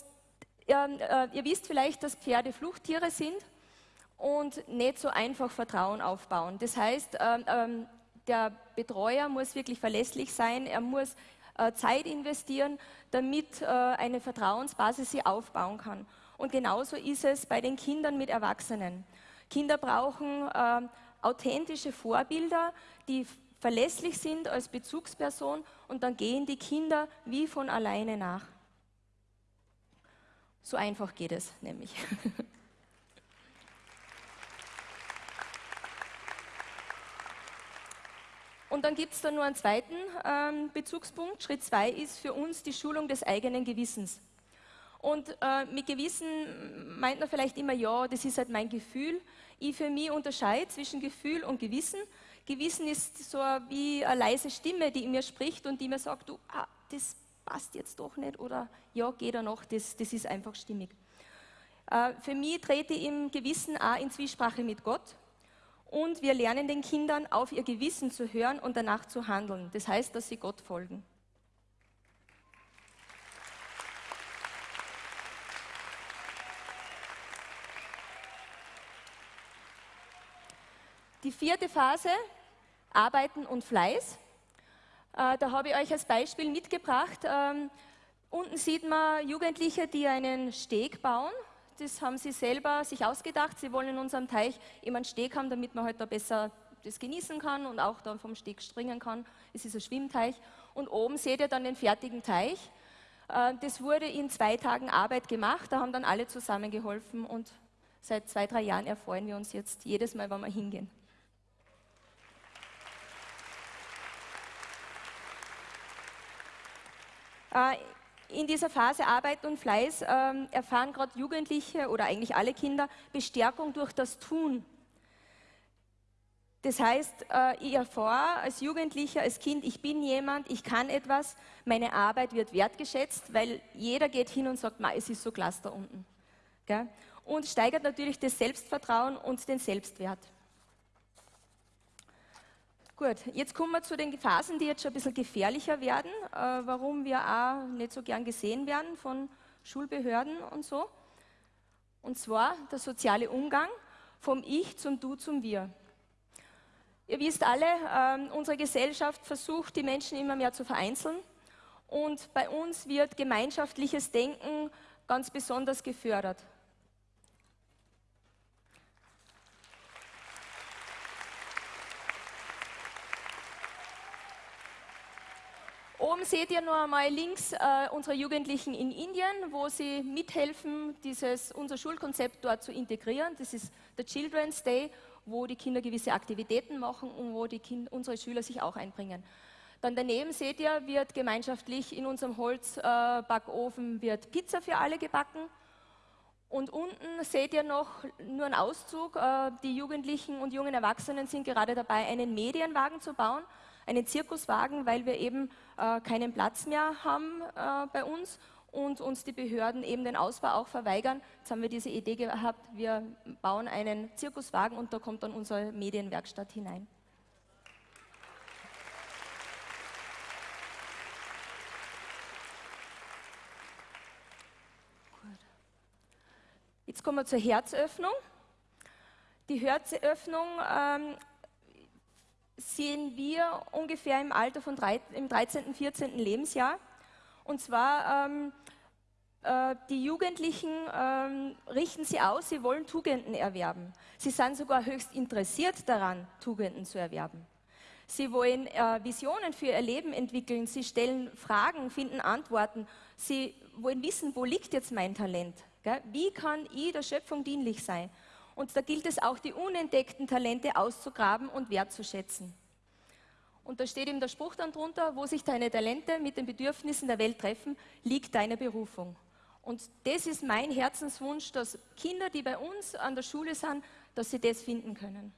äh, ihr wisst vielleicht, dass Pferde Fluchttiere sind und nicht so einfach Vertrauen aufbauen. Das heißt, ähm, ähm, der Betreuer muss wirklich verlässlich sein, er muss äh, Zeit investieren, damit eine Vertrauensbasis sie aufbauen kann. Und genauso ist es bei den Kindern mit Erwachsenen. Kinder brauchen authentische Vorbilder, die verlässlich sind als Bezugsperson und dann gehen die Kinder wie von alleine nach. So einfach geht es nämlich. Und dann gibt es da nur einen zweiten ähm, Bezugspunkt. Schritt zwei ist für uns die Schulung des eigenen Gewissens. Und äh, mit Gewissen meint man vielleicht immer, ja, das ist halt mein Gefühl. Ich für mich unterscheide zwischen Gefühl und Gewissen. Gewissen ist so wie eine leise Stimme, die in mir spricht und die mir sagt, du, ah, das passt jetzt doch nicht oder ja, geht er noch, das, das ist einfach stimmig. Äh, für mich trete ich im Gewissen auch in Zwiesprache mit Gott und wir lernen den Kindern auf ihr Gewissen zu hören und danach zu handeln. Das heißt, dass sie Gott folgen. Die vierte Phase, Arbeiten und Fleiß. Äh, da habe ich euch als Beispiel mitgebracht. Ähm, unten sieht man Jugendliche, die einen Steg bauen. Das haben sie selber sich ausgedacht. Sie wollen in unserem Teich immer einen Steg haben, damit man halt da besser das genießen kann und auch dann vom Steg springen kann. Es ist ein Schwimmteich. Und oben seht ihr dann den fertigen Teich. Äh, das wurde in zwei Tagen Arbeit gemacht. Da haben dann alle zusammengeholfen und seit zwei, drei Jahren erfreuen wir uns jetzt jedes Mal, wenn wir hingehen. In dieser Phase Arbeit und Fleiß ähm, erfahren gerade Jugendliche oder eigentlich alle Kinder Bestärkung durch das Tun. Das heißt, äh, ich erfahre als Jugendlicher, als Kind, ich bin jemand, ich kann etwas, meine Arbeit wird wertgeschätzt, weil jeder geht hin und sagt, es ist so klasse da unten. Und steigert natürlich das Selbstvertrauen und den Selbstwert. Gut, jetzt kommen wir zu den Phasen, die jetzt schon ein bisschen gefährlicher werden, äh, warum wir auch nicht so gern gesehen werden von Schulbehörden und so. Und zwar der soziale Umgang vom Ich zum Du zum Wir. Ihr wisst alle, äh, unsere Gesellschaft versucht, die Menschen immer mehr zu vereinzeln. Und bei uns wird gemeinschaftliches Denken ganz besonders gefördert. Oben seht ihr nur einmal links äh, unsere Jugendlichen in Indien, wo sie mithelfen, dieses, unser Schulkonzept dort zu integrieren. Das ist der Children's Day wo die Kinder gewisse Aktivitäten machen und wo die kind, unsere Schüler sich auch einbringen. Dann daneben seht ihr, wird gemeinschaftlich in unserem Holzbackofen äh, Pizza für alle gebacken. Und unten seht ihr noch nur einen Auszug. Äh, die Jugendlichen und jungen Erwachsenen sind gerade dabei, einen Medienwagen zu bauen, einen Zirkuswagen, weil wir eben äh, keinen Platz mehr haben äh, bei uns und uns die Behörden eben den Ausbau auch verweigern. Jetzt haben wir diese Idee gehabt, wir bauen einen Zirkuswagen und da kommt dann unsere Medienwerkstatt hinein. Jetzt kommen wir zur Herzöffnung. Die Herzöffnung ähm, sehen wir ungefähr im Alter von drei, im 13., 14. Lebensjahr. Und zwar ähm, äh, die Jugendlichen ähm, richten sie aus, sie wollen Tugenden erwerben. Sie sind sogar höchst interessiert daran, Tugenden zu erwerben. Sie wollen äh, Visionen für ihr Leben entwickeln, sie stellen Fragen, finden Antworten, sie wollen wissen, wo liegt jetzt mein Talent? Gell? Wie kann ich der Schöpfung dienlich sein? Und da gilt es auch, die unentdeckten Talente auszugraben und wertzuschätzen. Und da steht ihm der Spruch dann drunter, wo sich deine Talente mit den Bedürfnissen der Welt treffen, liegt deine Berufung. Und das ist mein Herzenswunsch, dass Kinder, die bei uns an der Schule sind, dass sie das finden können.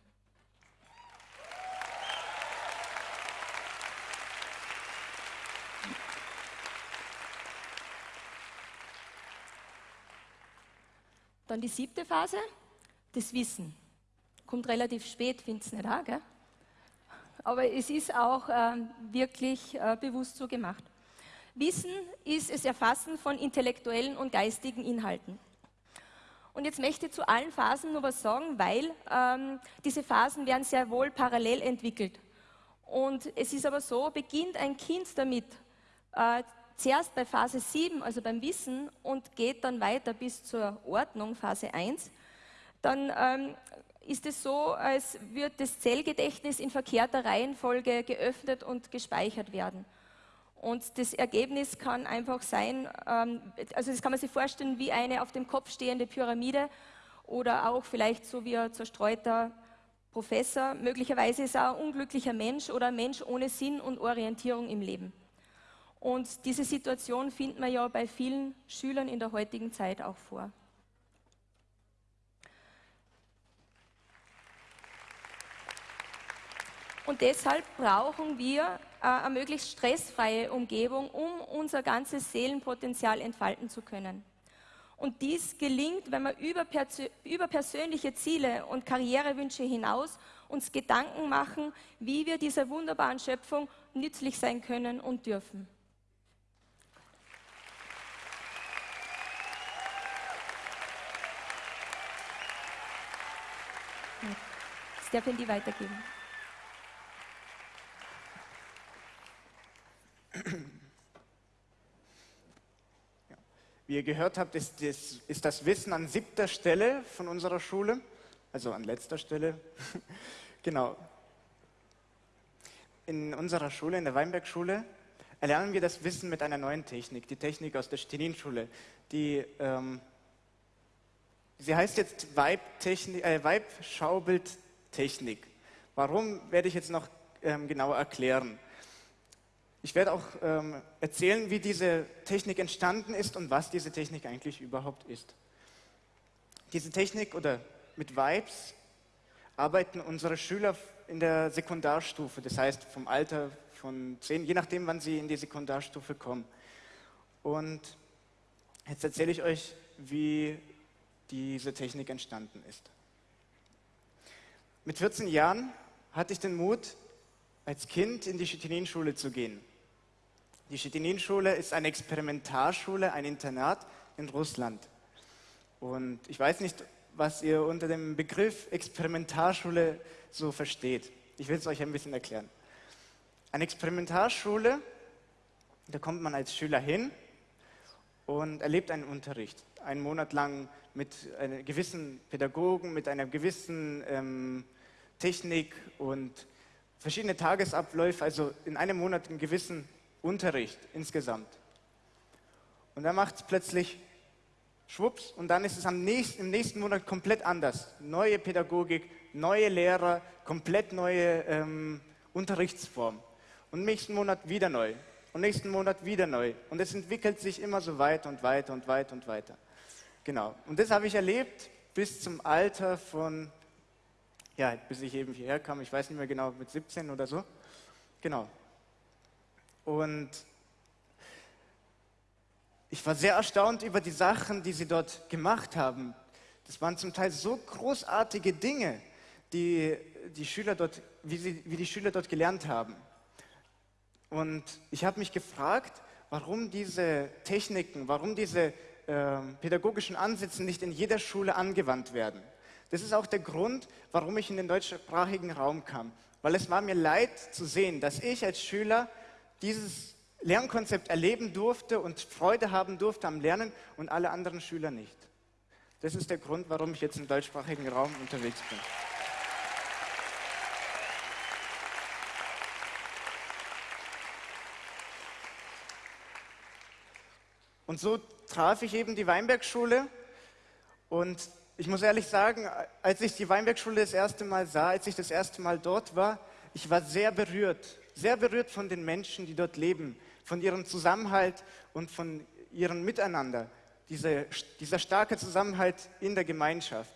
Dann die siebte Phase, das Wissen. Kommt relativ spät, findest du nicht auch, gell? aber es ist auch äh, wirklich äh, bewusst so gemacht. Wissen ist das Erfassen von intellektuellen und geistigen Inhalten. Und jetzt möchte ich zu allen Phasen nur was sagen, weil ähm, diese Phasen werden sehr wohl parallel entwickelt. Und es ist aber so, beginnt ein Kind damit, äh, zuerst bei Phase 7, also beim Wissen, und geht dann weiter bis zur Ordnung, Phase 1, dann ähm, ist es so, als würde das Zellgedächtnis in verkehrter Reihenfolge geöffnet und gespeichert werden. Und das Ergebnis kann einfach sein, ähm, also das kann man sich vorstellen wie eine auf dem Kopf stehende Pyramide oder auch vielleicht so wie ein zerstreuter Professor. Möglicherweise ist er ein unglücklicher Mensch oder ein Mensch ohne Sinn und Orientierung im Leben. Und diese Situation findet man ja bei vielen Schülern in der heutigen Zeit auch vor. Und deshalb brauchen wir äh, eine möglichst stressfreie Umgebung, um unser ganzes Seelenpotenzial entfalten zu können. Und dies gelingt, wenn wir über, über persönliche Ziele und Karrierewünsche hinaus uns Gedanken machen, wie wir dieser wunderbaren Schöpfung nützlich sein können und dürfen. Das darf ich die weitergeben. Wie ihr gehört habt, ist das, ist das Wissen an siebter Stelle von unserer Schule, also an letzter Stelle. genau. in unserer Schule, in der Weinbergschule, erlernen wir das Wissen mit einer neuen Technik, die Technik aus der Stenin-Schule. Die, ähm, sie heißt jetzt Weib-Schaubildtechnik. Äh, Warum werde ich jetzt noch ähm, genauer erklären? Ich werde auch ähm, erzählen, wie diese Technik entstanden ist und was diese Technik eigentlich überhaupt ist. Diese Technik oder mit Vibes arbeiten unsere Schüler in der Sekundarstufe, das heißt vom Alter von zehn, je nachdem, wann sie in die Sekundarstufe kommen. Und jetzt erzähle ich euch, wie diese Technik entstanden ist. Mit 14 Jahren hatte ich den Mut, als Kind in die Chitinin-Schule zu gehen. Die Chitinin-Schule ist eine Experimentarschule, ein Internat in Russland. Und ich weiß nicht, was ihr unter dem Begriff Experimentarschule so versteht. Ich will es euch ein bisschen erklären. Eine Experimentarschule, da kommt man als Schüler hin und erlebt einen Unterricht. Einen Monat lang mit einem gewissen Pädagogen, mit einer gewissen ähm, Technik und verschiedene Tagesabläufe, also in einem Monat einen gewissen Unterricht insgesamt. Und dann macht es plötzlich schwupps und dann ist es am nächsten, im nächsten Monat komplett anders. Neue Pädagogik, neue Lehrer, komplett neue ähm, Unterrichtsform. Und nächsten Monat wieder neu. Und nächsten Monat wieder neu. Und es entwickelt sich immer so weiter und weiter und weiter und weiter. Genau. Und das habe ich erlebt bis zum Alter von, ja, bis ich eben hierher kam, ich weiß nicht mehr genau, mit 17 oder so. Genau. Und ich war sehr erstaunt über die Sachen, die sie dort gemacht haben. Das waren zum Teil so großartige Dinge, die, die Schüler dort, wie, sie, wie die Schüler dort gelernt haben. Und ich habe mich gefragt, warum diese Techniken, warum diese äh, pädagogischen Ansätze nicht in jeder Schule angewandt werden. Das ist auch der Grund, warum ich in den deutschsprachigen Raum kam. Weil es war mir leid zu sehen, dass ich als Schüler dieses Lernkonzept erleben durfte und Freude haben durfte am Lernen und alle anderen Schüler nicht. Das ist der Grund, warum ich jetzt im deutschsprachigen Raum unterwegs bin. Und so traf ich eben die Weinbergschule und ich muss ehrlich sagen, als ich die Weinbergschule das erste Mal sah, als ich das erste Mal dort war, ich war sehr berührt, sehr berührt von den Menschen, die dort leben, von ihrem Zusammenhalt und von ihrem Miteinander, diese, dieser starke Zusammenhalt in der Gemeinschaft.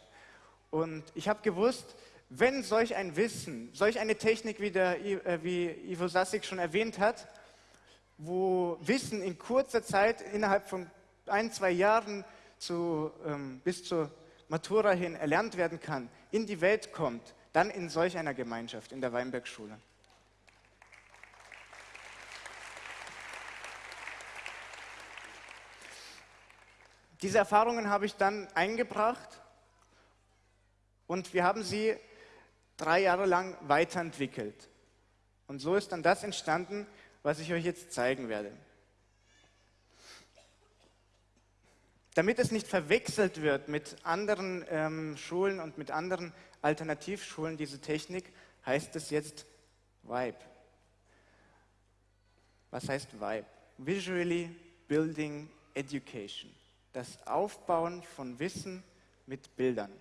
Und ich habe gewusst, wenn solch ein Wissen, solch eine Technik, wie, der, äh, wie Ivo Sassig schon erwähnt hat, wo Wissen in kurzer Zeit, innerhalb von ein, zwei Jahren zu, ähm, bis zur Matura hin erlernt werden kann, in die Welt kommt, dann in solch einer Gemeinschaft, in der Weinbergschule. Diese Erfahrungen habe ich dann eingebracht und wir haben sie drei Jahre lang weiterentwickelt. Und so ist dann das entstanden, was ich euch jetzt zeigen werde. Damit es nicht verwechselt wird mit anderen ähm, Schulen und mit anderen Alternativschulen, diese Technik, heißt es jetzt Vibe. Was heißt Vibe? Visually Building Education das Aufbauen von Wissen mit Bildern.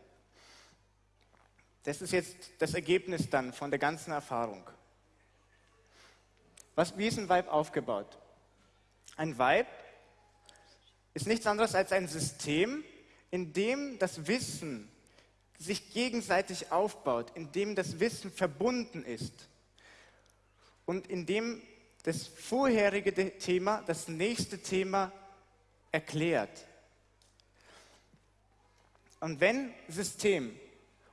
Das ist jetzt das Ergebnis dann von der ganzen Erfahrung. Was, wie ist ein Vibe aufgebaut? Ein Vibe ist nichts anderes als ein System, in dem das Wissen sich gegenseitig aufbaut, in dem das Wissen verbunden ist und in dem das vorherige Thema das nächste Thema erklärt. Und wenn System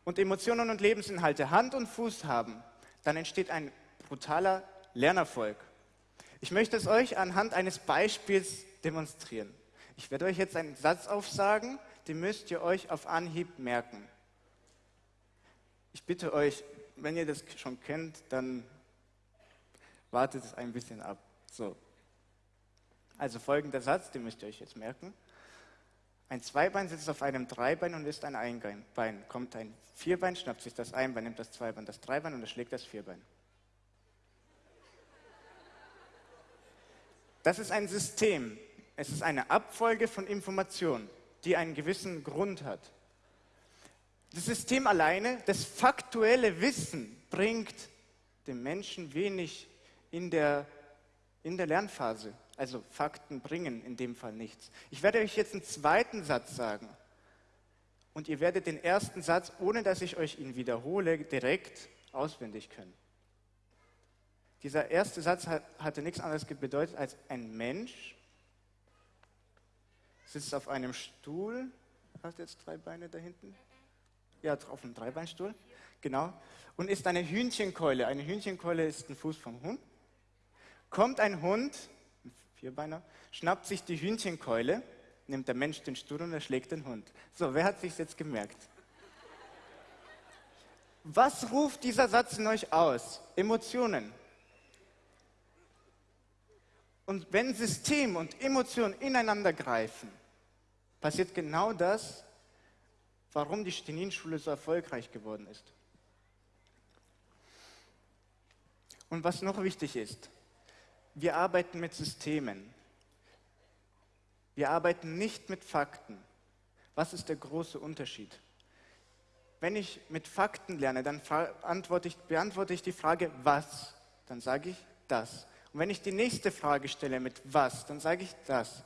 und Emotionen und Lebensinhalte Hand und Fuß haben, dann entsteht ein brutaler Lernerfolg. Ich möchte es euch anhand eines Beispiels demonstrieren. Ich werde euch jetzt einen Satz aufsagen, den müsst ihr euch auf Anhieb merken. Ich bitte euch, wenn ihr das schon kennt, dann wartet es ein bisschen ab. So. Also folgender Satz, den müsst ihr euch jetzt merken. Ein Zweibein sitzt auf einem Dreibein und ist ein Einbein. Kommt ein Vierbein, schnappt sich das Einbein, nimmt das Zweibein, das Dreibein und erschlägt das Vierbein. Das ist ein System. Es ist eine Abfolge von Informationen, die einen gewissen Grund hat. Das System alleine, das faktuelle Wissen, bringt dem Menschen wenig in der, in der Lernphase. Also Fakten bringen in dem Fall nichts. Ich werde euch jetzt einen zweiten Satz sagen. Und ihr werdet den ersten Satz, ohne dass ich euch ihn wiederhole, direkt auswendig können. Dieser erste Satz hatte nichts anderes bedeutet als ein Mensch sitzt auf einem Stuhl. Hast jetzt drei Beine da hinten? Ja, auf einem Dreibeinstuhl. Genau. Und ist eine Hühnchenkeule. Eine Hühnchenkeule ist ein Fuß vom Hund. Kommt ein Hund, Vierbeiner, schnappt sich die Hühnchenkeule, nimmt der Mensch den Stuhl und erschlägt den Hund. So, wer hat sich jetzt gemerkt? Was ruft dieser Satz in euch aus? Emotionen. Und wenn System und Emotion ineinander greifen, passiert genau das, warum die Stenin-Schule so erfolgreich geworden ist. Und was noch wichtig ist, wir arbeiten mit Systemen. Wir arbeiten nicht mit Fakten. Was ist der große Unterschied? Wenn ich mit Fakten lerne, dann ich, beantworte ich die Frage, was? Dann sage ich das. Und wenn ich die nächste Frage stelle mit was, dann sage ich das.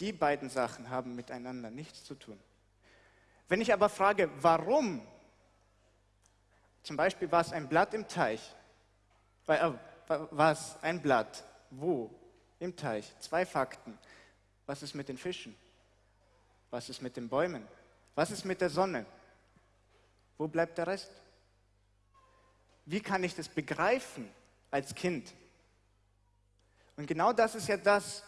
Die beiden Sachen haben miteinander nichts zu tun. Wenn ich aber frage, warum, zum Beispiel war es ein Blatt im Teich, äh, was ein Blatt, wo, im Teich, zwei Fakten. Was ist mit den Fischen? Was ist mit den Bäumen? Was ist mit der Sonne? Wo bleibt der Rest? Wie kann ich das begreifen als Kind? Und genau das ist ja das,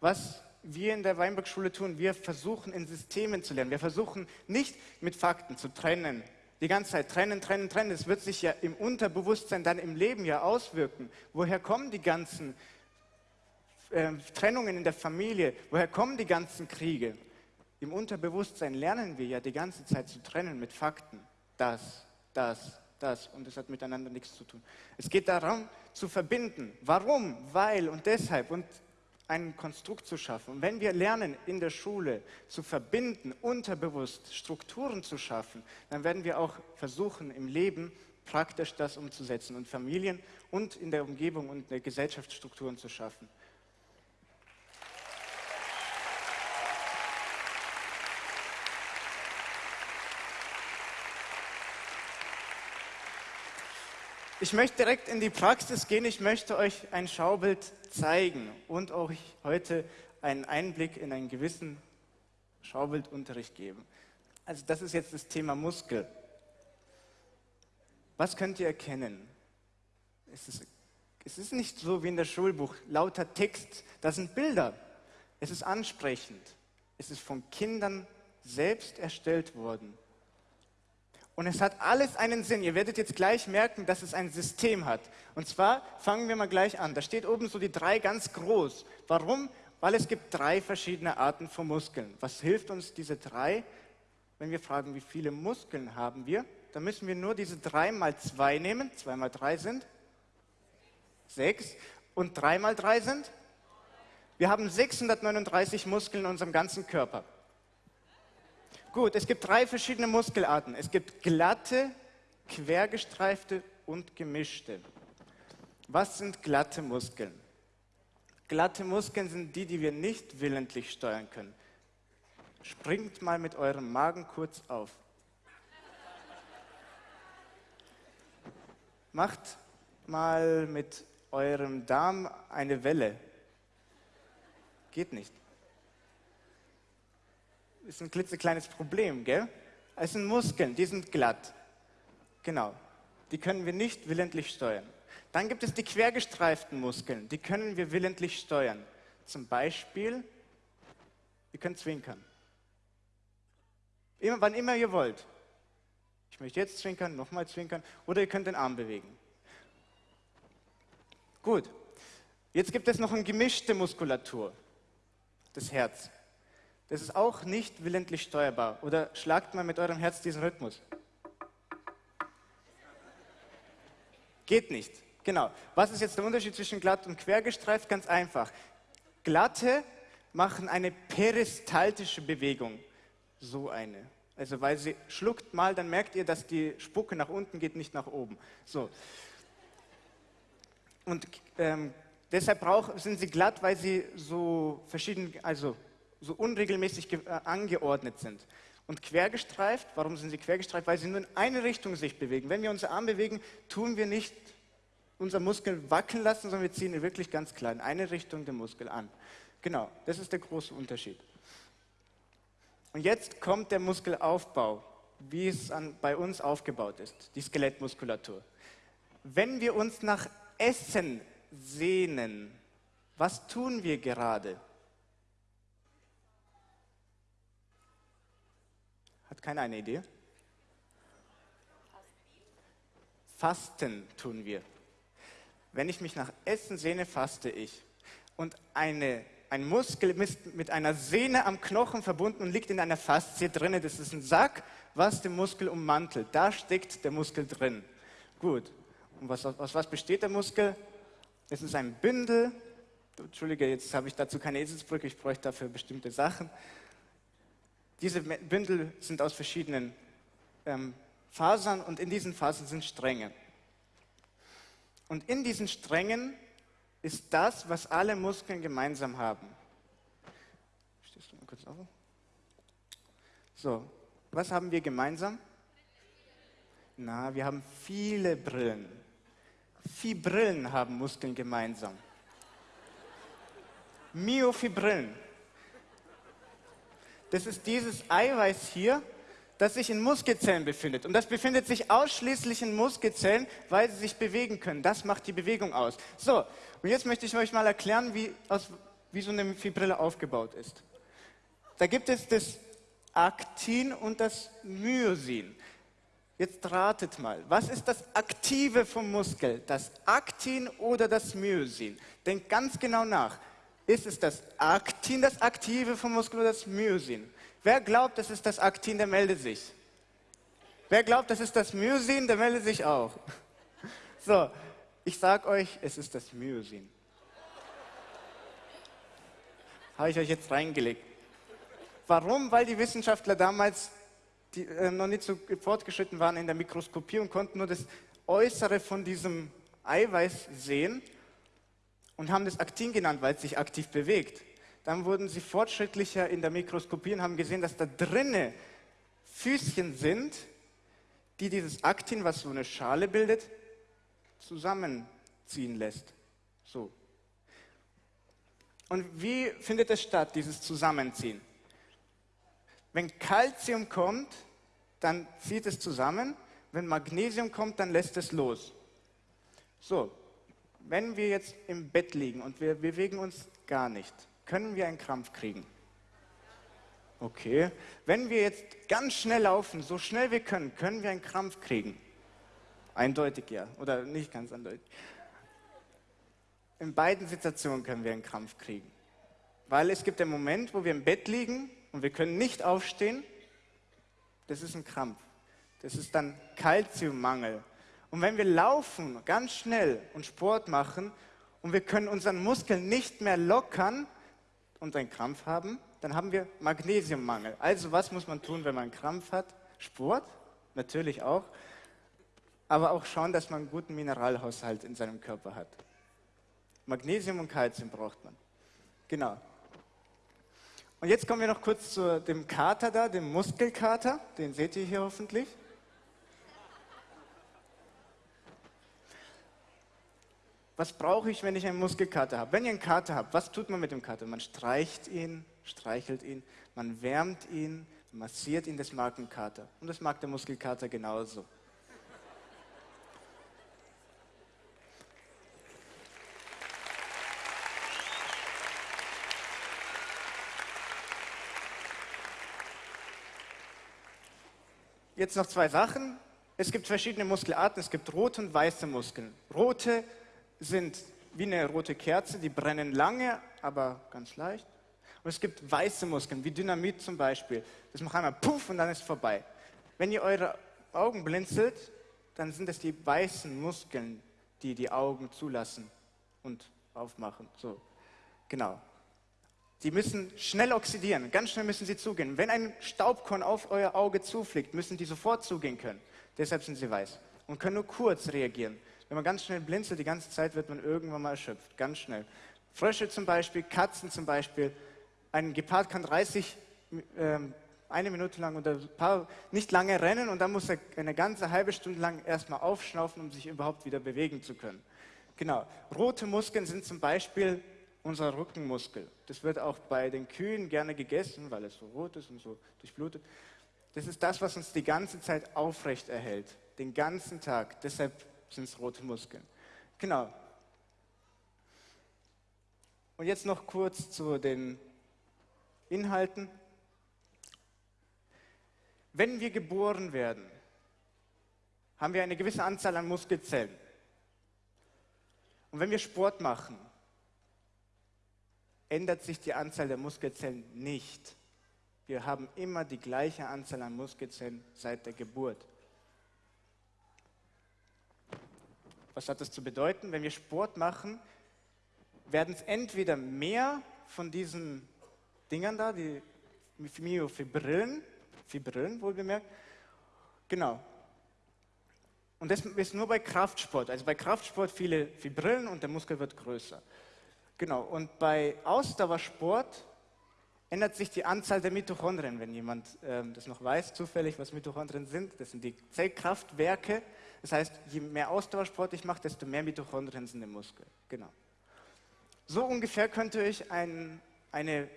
was wir in der Weinbergschule tun. Wir versuchen in Systemen zu lernen. Wir versuchen nicht mit Fakten zu trennen. Die ganze Zeit trennen, trennen, trennen. Es wird sich ja im Unterbewusstsein dann im Leben ja auswirken. Woher kommen die ganzen äh, Trennungen in der Familie? Woher kommen die ganzen Kriege? Im Unterbewusstsein lernen wir ja die ganze Zeit zu trennen mit Fakten. Das, das, das und es hat miteinander nichts zu tun. Es geht darum, zu verbinden. Warum? Weil und deshalb und ein Konstrukt zu schaffen. Und wenn wir lernen, in der Schule zu verbinden, unterbewusst Strukturen zu schaffen, dann werden wir auch versuchen, im Leben praktisch das umzusetzen und Familien und in der Umgebung und in der Gesellschaft Strukturen zu schaffen. Ich möchte direkt in die Praxis gehen. Ich möchte euch ein Schaubild zeigen und euch heute einen Einblick in einen gewissen Schaubildunterricht geben. Also das ist jetzt das Thema Muskel. Was könnt ihr erkennen? Es ist, es ist nicht so wie in der Schulbuch, lauter Text, das sind Bilder. Es ist ansprechend. Es ist von Kindern selbst erstellt worden. Und es hat alles einen Sinn. Ihr werdet jetzt gleich merken, dass es ein System hat. Und zwar fangen wir mal gleich an. Da steht oben so die drei ganz groß. Warum? Weil es gibt drei verschiedene Arten von Muskeln. Was hilft uns diese drei? Wenn wir fragen, wie viele Muskeln haben wir, dann müssen wir nur diese drei mal zwei nehmen. Zwei mal drei sind sechs. Und drei mal drei sind? Wir haben 639 Muskeln in unserem ganzen Körper. Gut, es gibt drei verschiedene Muskelarten. Es gibt glatte, quergestreifte und gemischte. Was sind glatte Muskeln? Glatte Muskeln sind die, die wir nicht willentlich steuern können. Springt mal mit eurem Magen kurz auf. Macht mal mit eurem Darm eine Welle. Geht nicht ist ein klitzekleines Problem, gell? Es sind Muskeln, die sind glatt. Genau. Die können wir nicht willentlich steuern. Dann gibt es die quergestreiften Muskeln, die können wir willentlich steuern. Zum Beispiel, ihr könnt zwinkern. Immer, wann immer ihr wollt. Ich möchte jetzt zwinkern, nochmal zwinkern, oder ihr könnt den Arm bewegen. Gut. Jetzt gibt es noch eine gemischte Muskulatur, das Herz. Das ist auch nicht willentlich steuerbar. Oder schlagt mal mit eurem Herz diesen Rhythmus. Geht nicht. Genau. Was ist jetzt der Unterschied zwischen glatt und quergestreift? Ganz einfach. Glatte machen eine peristaltische Bewegung. So eine. Also weil sie schluckt mal, dann merkt ihr, dass die Spucke nach unten geht, nicht nach oben. So. Und ähm, deshalb brauch, sind sie glatt, weil sie so verschieden, also so unregelmäßig äh, angeordnet sind. Und quergestreift, warum sind sie quergestreift? Weil sie nur in eine Richtung sich bewegen. Wenn wir unseren Arm bewegen, tun wir nicht unser Muskel wackeln lassen, sondern wir ziehen ihn wirklich ganz klar in eine Richtung den Muskel an. Genau, das ist der große Unterschied. Und jetzt kommt der Muskelaufbau, wie es an, bei uns aufgebaut ist, die Skelettmuskulatur. Wenn wir uns nach Essen sehnen, was tun wir gerade? Hat keiner eine Idee? Fasten tun wir. Wenn ich mich nach Essen sehne, faste ich. Und eine, ein Muskel ist mit einer Sehne am Knochen verbunden und liegt in einer Faszie drin. Das ist ein Sack, was den Muskel ummantelt. Da steckt der Muskel drin. Gut. Und was, aus was besteht der Muskel? Es ist ein Bündel. Entschuldige, jetzt habe ich dazu keine Eselsbrücke, ich bräuchte dafür bestimmte Sachen. Diese Bündel sind aus verschiedenen ähm, Fasern und in diesen Fasern sind Stränge. Und in diesen Strängen ist das, was alle Muskeln gemeinsam haben. Stehst du mal kurz auf? So, was haben wir gemeinsam? Na, wir haben viele Brillen. Vier Brillen haben Muskeln gemeinsam. Myofibrillen. Das ist dieses Eiweiß hier, das sich in Muskelzellen befindet. Und das befindet sich ausschließlich in Muskelzellen, weil sie sich bewegen können. Das macht die Bewegung aus. So, und jetzt möchte ich euch mal erklären, wie, aus, wie so eine Fibrille aufgebaut ist. Da gibt es das Aktin und das Myosin. Jetzt ratet mal, was ist das Aktive vom Muskel? Das Aktin oder das Myosin? Denkt ganz genau nach. Ist es das Aktin, das Aktive vom Muskel oder das Myosin? Wer glaubt, das ist das Aktin, der meldet sich. Wer glaubt, das ist das Myosin, der meldet sich auch. So, ich sage euch, es ist das Myosin. Habe ich euch jetzt reingelegt. Warum? Weil die Wissenschaftler damals die, äh, noch nicht so fortgeschritten waren in der Mikroskopie und konnten nur das Äußere von diesem Eiweiß sehen und haben das Aktin genannt, weil es sich aktiv bewegt. Dann wurden sie fortschrittlicher in der Mikroskopie und haben gesehen, dass da drinne Füßchen sind, die dieses Aktin, was so eine Schale bildet, zusammenziehen lässt. So. Und wie findet es statt, dieses Zusammenziehen? Wenn Calcium kommt, dann zieht es zusammen. Wenn Magnesium kommt, dann lässt es los. So, wenn wir jetzt im Bett liegen und wir bewegen uns gar nicht, können wir einen Krampf kriegen? Okay. Wenn wir jetzt ganz schnell laufen, so schnell wir können, können wir einen Krampf kriegen? Eindeutig ja. Oder nicht ganz eindeutig. In beiden Situationen können wir einen Krampf kriegen. Weil es gibt den Moment, wo wir im Bett liegen und wir können nicht aufstehen. Das ist ein Krampf. Das ist dann Kalziummangel. Und wenn wir laufen ganz schnell und Sport machen und wir können unseren Muskeln nicht mehr lockern, und einen Krampf haben, dann haben wir Magnesiummangel. Also was muss man tun, wenn man einen Krampf hat? Sport, natürlich auch, aber auch schauen, dass man einen guten Mineralhaushalt in seinem Körper hat. Magnesium und Kalzium braucht man. Genau. Und jetzt kommen wir noch kurz zu dem Kater da, dem Muskelkater. Den seht ihr hier hoffentlich. Was brauche ich, wenn ich einen Muskelkater habe? Wenn ihr einen Kater habt, was tut man mit dem Kater? Man streicht ihn, streichelt ihn, man wärmt ihn, massiert ihn, das mag ein Kater. Und das mag der Muskelkater genauso. Jetzt noch zwei Sachen. Es gibt verschiedene Muskelarten. Es gibt rote und weiße Muskeln. Rote sind wie eine rote Kerze, die brennen lange, aber ganz leicht. Und es gibt weiße Muskeln, wie Dynamit zum Beispiel. Das macht einmal puff und dann ist vorbei. Wenn ihr eure Augen blinzelt, dann sind es die weißen Muskeln, die die Augen zulassen und aufmachen. So, genau. Die müssen schnell oxidieren, ganz schnell müssen sie zugehen. Wenn ein Staubkorn auf euer Auge zufliegt, müssen die sofort zugehen können. Deshalb sind sie weiß und können nur kurz reagieren. Wenn man ganz schnell blinzelt, die ganze Zeit wird man irgendwann mal erschöpft, ganz schnell. Frösche zum Beispiel, Katzen zum Beispiel. Ein Gepard kann 30, äh, eine Minute lang oder paar, nicht lange rennen und dann muss er eine ganze halbe Stunde lang erstmal aufschnaufen, um sich überhaupt wieder bewegen zu können. Genau. Rote Muskeln sind zum Beispiel unser Rückenmuskel. Das wird auch bei den Kühen gerne gegessen, weil es so rot ist und so durchblutet. Das ist das, was uns die ganze Zeit aufrecht erhält, den ganzen Tag. Deshalb sind es rote Muskeln. Genau. Und jetzt noch kurz zu den Inhalten. Wenn wir geboren werden, haben wir eine gewisse Anzahl an Muskelzellen. Und wenn wir Sport machen, ändert sich die Anzahl der Muskelzellen nicht. Wir haben immer die gleiche Anzahl an Muskelzellen seit der Geburt. Was hat das zu bedeuten? Wenn wir Sport machen, werden es entweder mehr von diesen Dingern da, die Myofibrillen, Fibrillen wohlbemerkt, genau. Und das ist nur bei Kraftsport. Also bei Kraftsport viele Fibrillen und der Muskel wird größer. Genau. Und bei Ausdauersport ändert sich die Anzahl der Mitochondrien, wenn jemand ähm, das noch weiß, zufällig, was Mitochondrien sind. Das sind die Zellkraftwerke. Das heißt, je mehr Ausdauersport ich mache, desto mehr Mitochondrien sind im Muskel. Genau. So ungefähr könnte ich ein, eine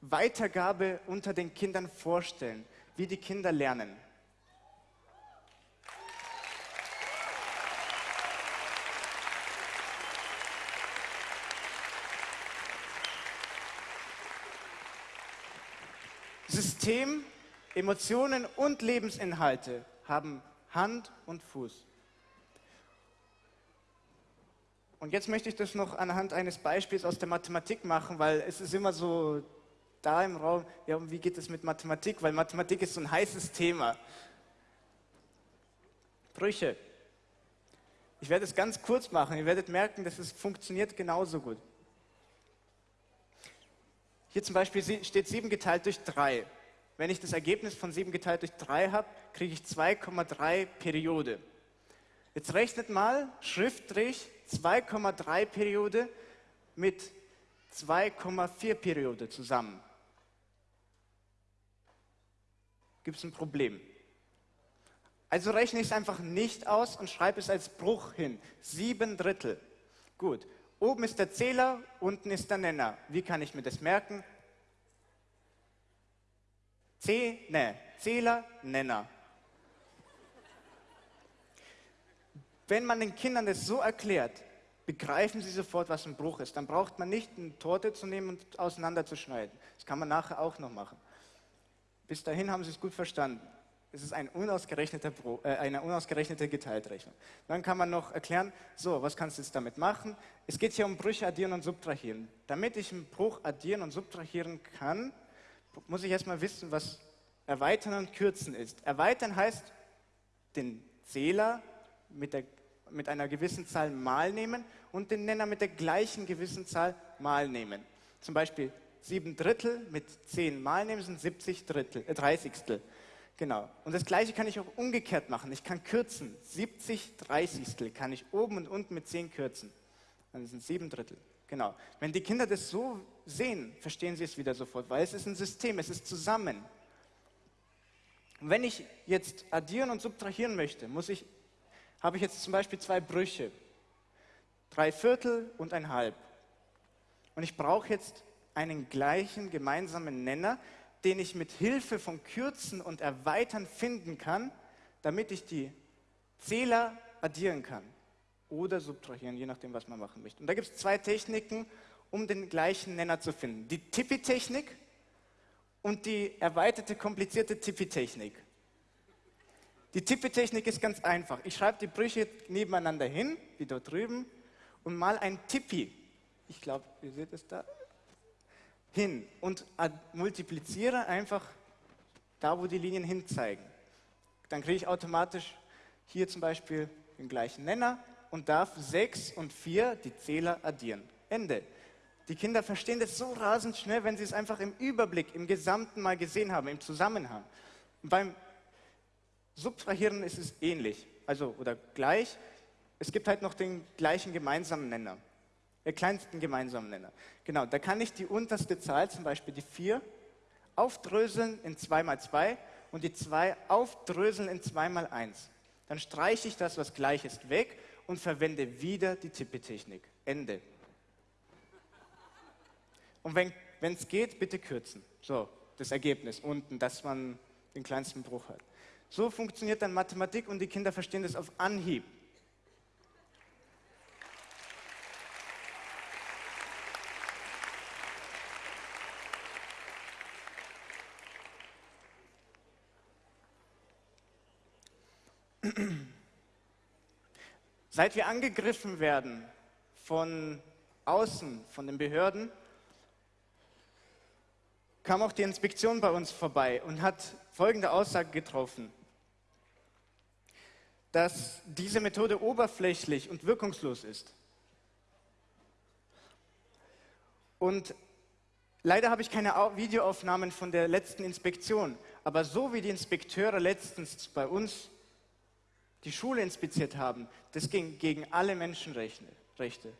Weitergabe unter den Kindern vorstellen, wie die Kinder lernen. System, Emotionen und Lebensinhalte haben Hand und Fuß. Und jetzt möchte ich das noch anhand eines Beispiels aus der Mathematik machen, weil es ist immer so da im Raum, ja, wie geht es mit Mathematik? Weil Mathematik ist so ein heißes Thema. Brüche. Ich werde es ganz kurz machen. Ihr werdet merken, dass es funktioniert genauso gut. Hier zum Beispiel steht 7 geteilt durch 3. Wenn ich das Ergebnis von 7 geteilt durch 3 habe, kriege ich 2,3 Periode. Jetzt rechnet mal Schriftstrich 2,3 Periode mit 2,4 Periode zusammen. Gibt es ein Problem? Also rechne ich es einfach nicht aus und schreibe es als Bruch hin. Sieben Drittel. Gut. Oben ist der Zähler, unten ist der Nenner. Wie kann ich mir das merken? Ne, Zähler, Nenner. Wenn man den Kindern das so erklärt, begreifen sie sofort, was ein Bruch ist. Dann braucht man nicht eine Torte zu nehmen und auseinanderzuschneiden. Das kann man nachher auch noch machen. Bis dahin haben sie es gut verstanden. Es ist ein unausgerechneter Pro, äh, eine unausgerechnete Geteiltrechnung. Dann kann man noch erklären, so, was kannst du jetzt damit machen? Es geht hier um Brüche addieren und subtrahieren. Damit ich einen Bruch addieren und subtrahieren kann, muss ich erstmal wissen, was erweitern und kürzen ist. Erweitern heißt, den Zähler mit, der, mit einer gewissen Zahl mal nehmen und den Nenner mit der gleichen gewissen Zahl mal nehmen. Zum Beispiel 7 Drittel mit 10 mal nehmen sind 70 Drittel, äh, 30. Genau. Und das gleiche kann ich auch umgekehrt machen. Ich kann kürzen. 70 30 kann ich oben und unten mit 10 kürzen. Dann sind es 7 Drittel. Genau. Wenn die Kinder das so sehen, verstehen sie es wieder sofort, weil es ist ein System, es ist zusammen. Wenn ich jetzt addieren und subtrahieren möchte, muss ich, habe ich jetzt zum Beispiel zwei Brüche, drei Viertel und ein Halb. Und ich brauche jetzt einen gleichen gemeinsamen Nenner, den ich mit Hilfe von Kürzen und Erweitern finden kann, damit ich die Zähler addieren kann oder subtrahieren, je nachdem, was man machen möchte. Und da gibt es zwei Techniken, um den gleichen Nenner zu finden. Die Tippi-Technik und die erweiterte, komplizierte Tippi-Technik. Die Tippi-Technik ist ganz einfach. Ich schreibe die Brüche nebeneinander hin, wie dort drüben, und mal ein Tippi. Ich glaube, ihr seht es da. Hin und multipliziere einfach da, wo die Linien hinzeigen. Dann kriege ich automatisch hier zum Beispiel den gleichen Nenner und darf 6 und 4 die Zähler addieren. Ende. Die Kinder verstehen das so rasend schnell, wenn sie es einfach im Überblick, im Gesamten mal gesehen haben, im Zusammenhang. Und beim Subtrahieren ist es ähnlich, also oder gleich. Es gibt halt noch den gleichen gemeinsamen Nenner, den kleinsten gemeinsamen Nenner. Genau, da kann ich die unterste Zahl, zum Beispiel die 4, aufdröseln in 2 mal 2 und die 2 aufdröseln in 2 mal 1. Dann streiche ich das, was gleich ist, weg und verwende wieder die Tippetechnik. Ende. Und wenn es geht, bitte kürzen. So, das Ergebnis unten, dass man den kleinsten Bruch hat. So funktioniert dann Mathematik und die Kinder verstehen das auf Anhieb. Seit wir angegriffen werden von außen, von den Behörden, kam auch die Inspektion bei uns vorbei und hat folgende Aussage getroffen, dass diese Methode oberflächlich und wirkungslos ist. Und leider habe ich keine Videoaufnahmen von der letzten Inspektion, aber so wie die Inspekteure letztens bei uns die Schule inspiziert haben, das ging gegen alle Menschenrechte.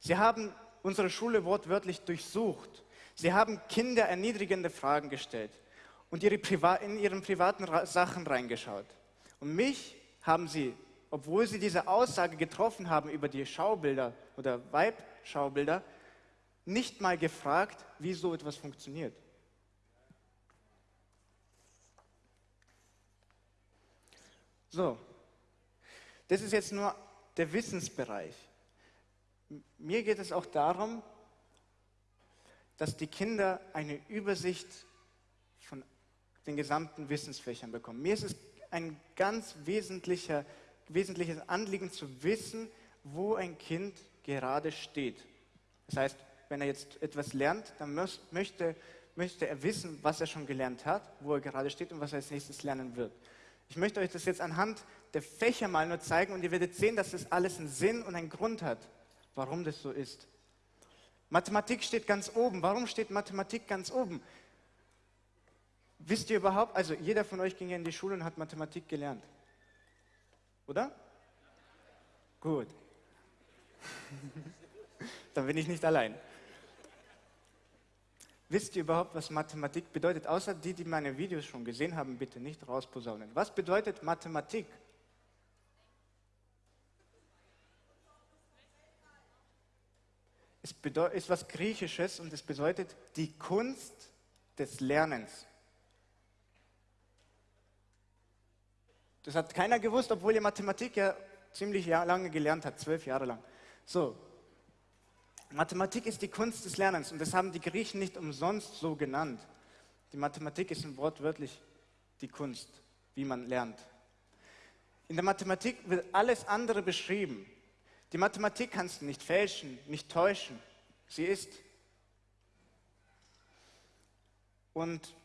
Sie haben unsere Schule wortwörtlich durchsucht. Sie haben Kinder erniedrigende Fragen gestellt und ihre in ihren privaten Sachen reingeschaut. Und mich haben sie, obwohl sie diese Aussage getroffen haben über die Schaubilder oder Weib-Schaubilder, nicht mal gefragt, wie so etwas funktioniert. So, das ist jetzt nur der Wissensbereich. Mir geht es auch darum, dass die Kinder eine Übersicht von den gesamten Wissensfächern bekommen. Mir ist es ein ganz wesentlicher, wesentliches Anliegen zu wissen, wo ein Kind gerade steht. Das heißt, wenn er jetzt etwas lernt, dann möchte, möchte er wissen, was er schon gelernt hat, wo er gerade steht und was er als nächstes lernen wird. Ich möchte euch das jetzt anhand der Fächer mal nur zeigen und ihr werdet sehen, dass das alles einen Sinn und einen Grund hat, warum das so ist. Mathematik steht ganz oben. Warum steht Mathematik ganz oben? Wisst ihr überhaupt, also jeder von euch ging ja in die Schule und hat Mathematik gelernt. Oder? Gut. Dann bin ich nicht allein. Wisst ihr überhaupt, was Mathematik bedeutet? Außer die, die meine Videos schon gesehen haben, bitte nicht rausposaunen. Was bedeutet Mathematik? Es ist was Griechisches und es bedeutet die Kunst des Lernens. Das hat keiner gewusst, obwohl ihr Mathematik ja ziemlich lange gelernt habt, zwölf Jahre lang. So, Mathematik ist die Kunst des Lernens und das haben die Griechen nicht umsonst so genannt. Die Mathematik ist wortwörtlich die Kunst, wie man lernt. In der Mathematik wird alles andere beschrieben. Die Mathematik kannst du nicht fälschen, nicht täuschen. Sie ist. Und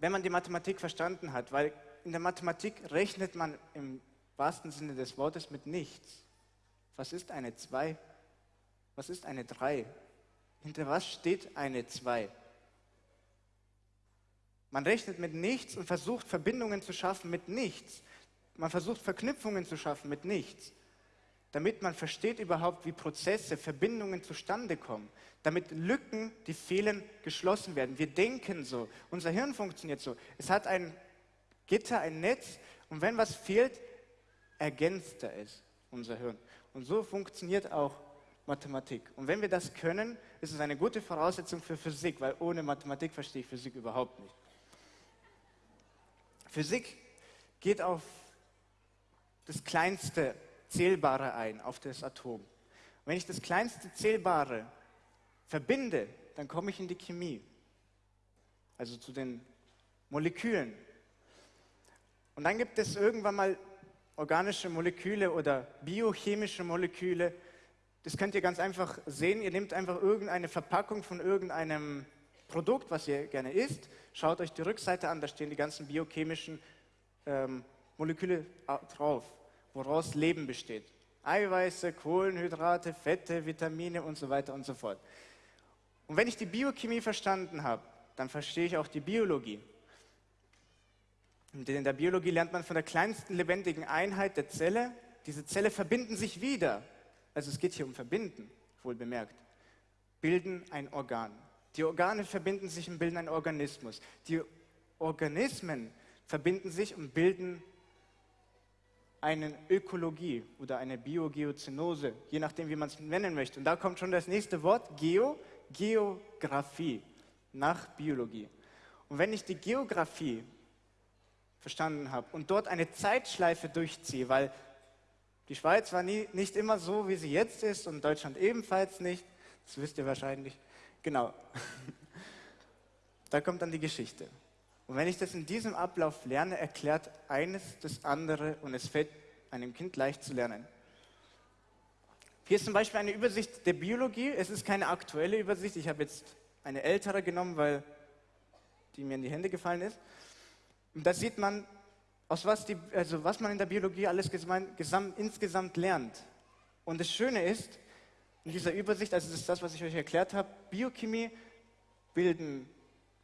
wenn man die Mathematik verstanden hat, weil in der Mathematik rechnet man im wahrsten Sinne des Wortes mit nichts. Was ist eine 2? Was ist eine 3? Hinter was steht eine 2? Man rechnet mit nichts und versucht Verbindungen zu schaffen mit nichts. Man versucht Verknüpfungen zu schaffen mit nichts. Damit man versteht überhaupt, wie Prozesse, Verbindungen zustande kommen. Damit Lücken, die fehlen, geschlossen werden. Wir denken so. Unser Hirn funktioniert so. Es hat ein Gitter, ein Netz und wenn was fehlt, ergänzt er es, unser Hirn. Und so funktioniert auch Mathematik. Und wenn wir das können, ist es eine gute Voraussetzung für Physik, weil ohne Mathematik verstehe ich Physik überhaupt nicht. Physik geht auf das kleinste Zählbare ein, auf das Atom. Und wenn ich das kleinste Zählbare verbinde, dann komme ich in die Chemie, also zu den Molekülen. Und dann gibt es irgendwann mal organische Moleküle oder biochemische Moleküle, das könnt ihr ganz einfach sehen. Ihr nehmt einfach irgendeine Verpackung von irgendeinem Produkt, was ihr gerne isst, schaut euch die Rückseite an, da stehen die ganzen biochemischen ähm, Moleküle drauf, woraus Leben besteht. Eiweiße, Kohlenhydrate, Fette, Vitamine und so weiter und so fort. Und wenn ich die Biochemie verstanden habe, dann verstehe ich auch die Biologie. Und in der Biologie lernt man von der kleinsten lebendigen Einheit der Zelle, diese Zelle verbinden sich wieder. Also es geht hier um Verbinden, wohl bemerkt. Bilden ein Organ. Die Organe verbinden sich und bilden einen Organismus. Die Organismen verbinden sich und bilden eine Ökologie oder eine Biogeozenose, je nachdem, wie man es nennen möchte. Und da kommt schon das nächste Wort, Geo, Geographie, nach Biologie. Und wenn ich die Geographie verstanden habe und dort eine Zeitschleife durchziehe, weil die Schweiz war nie, nicht immer so, wie sie jetzt ist und Deutschland ebenfalls nicht, das wisst ihr wahrscheinlich, genau. da kommt dann die Geschichte. Und wenn ich das in diesem Ablauf lerne, erklärt eines das andere und es fällt einem Kind leicht zu lernen. Hier ist zum Beispiel eine Übersicht der Biologie. Es ist keine aktuelle Übersicht. Ich habe jetzt eine ältere genommen, weil die mir in die Hände gefallen ist. Und da sieht man, aus was, die, also was man in der Biologie alles gesamt, insgesamt lernt. Und das Schöne ist, in dieser Übersicht, also das ist das, was ich euch erklärt habe, Biochemie bilden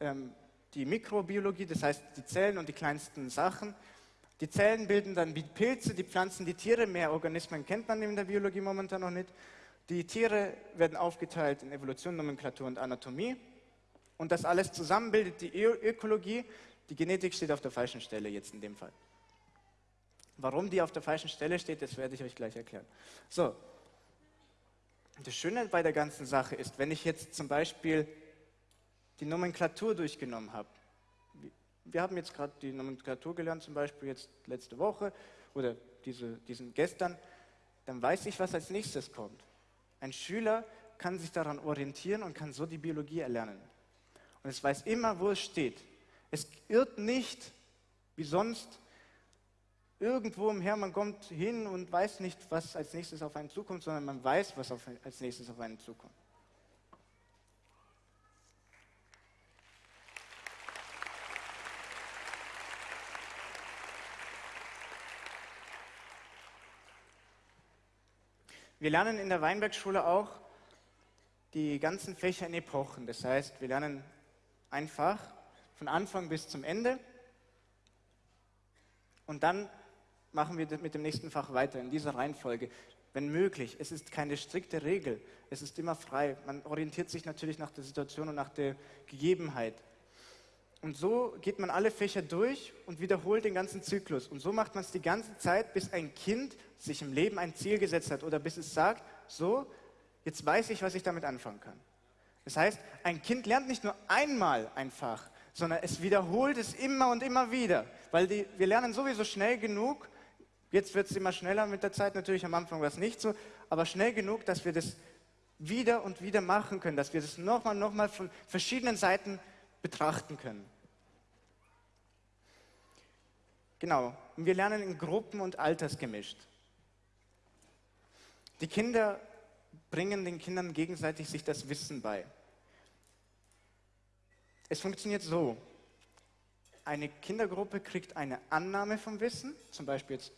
ähm, die Mikrobiologie, das heißt die Zellen und die kleinsten Sachen. Die Zellen bilden dann die Pilze, die Pflanzen, die Tiere. Mehr Organismen kennt man in der Biologie momentan noch nicht. Die Tiere werden aufgeteilt in Evolution, Nomenklatur und Anatomie. Und das alles zusammen bildet die Ökologie. Die Genetik steht auf der falschen Stelle jetzt in dem Fall. Warum die auf der falschen Stelle steht, das werde ich euch gleich erklären. So, das Schöne bei der ganzen Sache ist, wenn ich jetzt zum Beispiel die Nomenklatur durchgenommen habe. Wir haben jetzt gerade die Nomenklatur gelernt, zum Beispiel jetzt letzte Woche oder diese, diesen gestern, dann weiß ich, was als nächstes kommt. Ein Schüler kann sich daran orientieren und kann so die Biologie erlernen. Und es weiß immer, wo es steht. Es irrt nicht, wie sonst, irgendwo umher, man kommt hin und weiß nicht, was als nächstes auf einen zukommt, sondern man weiß, was auf, als nächstes auf einen zukommt. Wir lernen in der Weinbergschule auch die ganzen Fächer in Epochen. Das heißt, wir lernen einfach von Anfang bis zum Ende und dann machen wir mit dem nächsten Fach weiter in dieser Reihenfolge. Wenn möglich, es ist keine strikte Regel, es ist immer frei. Man orientiert sich natürlich nach der Situation und nach der Gegebenheit. Und so geht man alle Fächer durch und wiederholt den ganzen Zyklus. Und so macht man es die ganze Zeit, bis ein Kind sich im Leben ein Ziel gesetzt hat oder bis es sagt, so, jetzt weiß ich, was ich damit anfangen kann. Das heißt, ein Kind lernt nicht nur einmal ein Fach, sondern es wiederholt es immer und immer wieder, weil die, wir lernen sowieso schnell genug, jetzt wird es immer schneller mit der Zeit, natürlich am Anfang war es nicht so, aber schnell genug, dass wir das wieder und wieder machen können, dass wir das nochmal, nochmal von verschiedenen Seiten betrachten können. Genau, und wir lernen in Gruppen und altersgemischt. Die Kinder bringen den Kindern gegenseitig sich das Wissen bei. Es funktioniert so. Eine Kindergruppe kriegt eine Annahme vom Wissen, zum Beispiel jetzt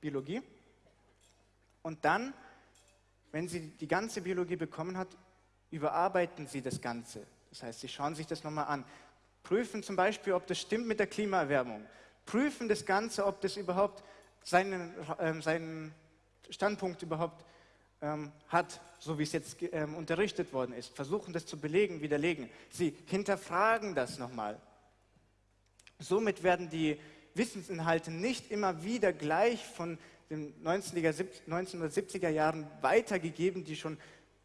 Biologie, und dann, wenn sie die ganze Biologie bekommen hat, überarbeiten sie das Ganze. Das heißt, sie schauen sich das nochmal an, prüfen zum Beispiel, ob das stimmt mit der Klimaerwärmung, prüfen das Ganze, ob das überhaupt seinen, äh, seinen Standpunkt überhaupt ähm, hat, so wie es jetzt ähm, unterrichtet worden ist, versuchen das zu belegen, widerlegen. Sie hinterfragen das nochmal. Somit werden die Wissensinhalte nicht immer wieder gleich von den 1970er Jahren weitergegeben, die schon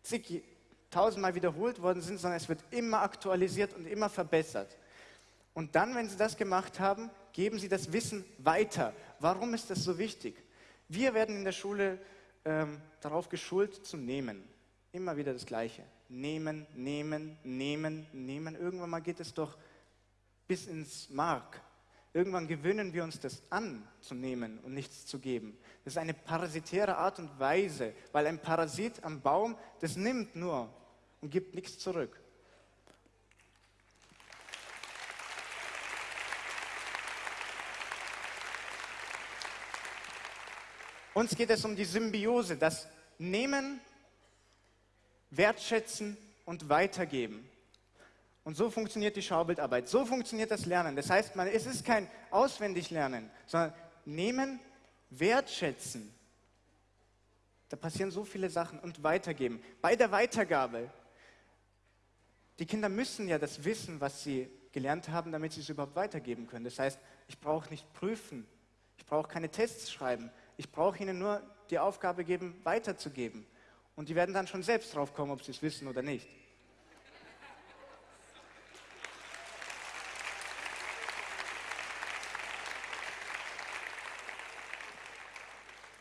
zig, tausendmal wiederholt worden sind, sondern es wird immer aktualisiert und immer verbessert. Und dann, wenn Sie das gemacht haben, geben Sie das Wissen weiter. Warum ist das so wichtig? Wir werden in der Schule ähm, darauf geschult zu nehmen. Immer wieder das Gleiche. Nehmen, nehmen, nehmen, nehmen. Irgendwann mal geht es doch bis ins Mark. Irgendwann gewöhnen wir uns das an, zu nehmen und nichts zu geben. Das ist eine parasitäre Art und Weise, weil ein Parasit am Baum, das nimmt nur und gibt nichts zurück. Uns geht es um die Symbiose, das Nehmen, Wertschätzen und Weitergeben. Und so funktioniert die Schaubildarbeit, so funktioniert das Lernen. Das heißt, man, es ist kein Auswendiglernen, sondern Nehmen, Wertschätzen. Da passieren so viele Sachen und weitergeben. Bei der Weitergabe, die Kinder müssen ja das wissen, was sie gelernt haben, damit sie es überhaupt weitergeben können. Das heißt, ich brauche nicht prüfen, ich brauche keine Tests schreiben, ich brauche ihnen nur die Aufgabe geben, weiterzugeben. Und die werden dann schon selbst drauf kommen, ob sie es wissen oder nicht.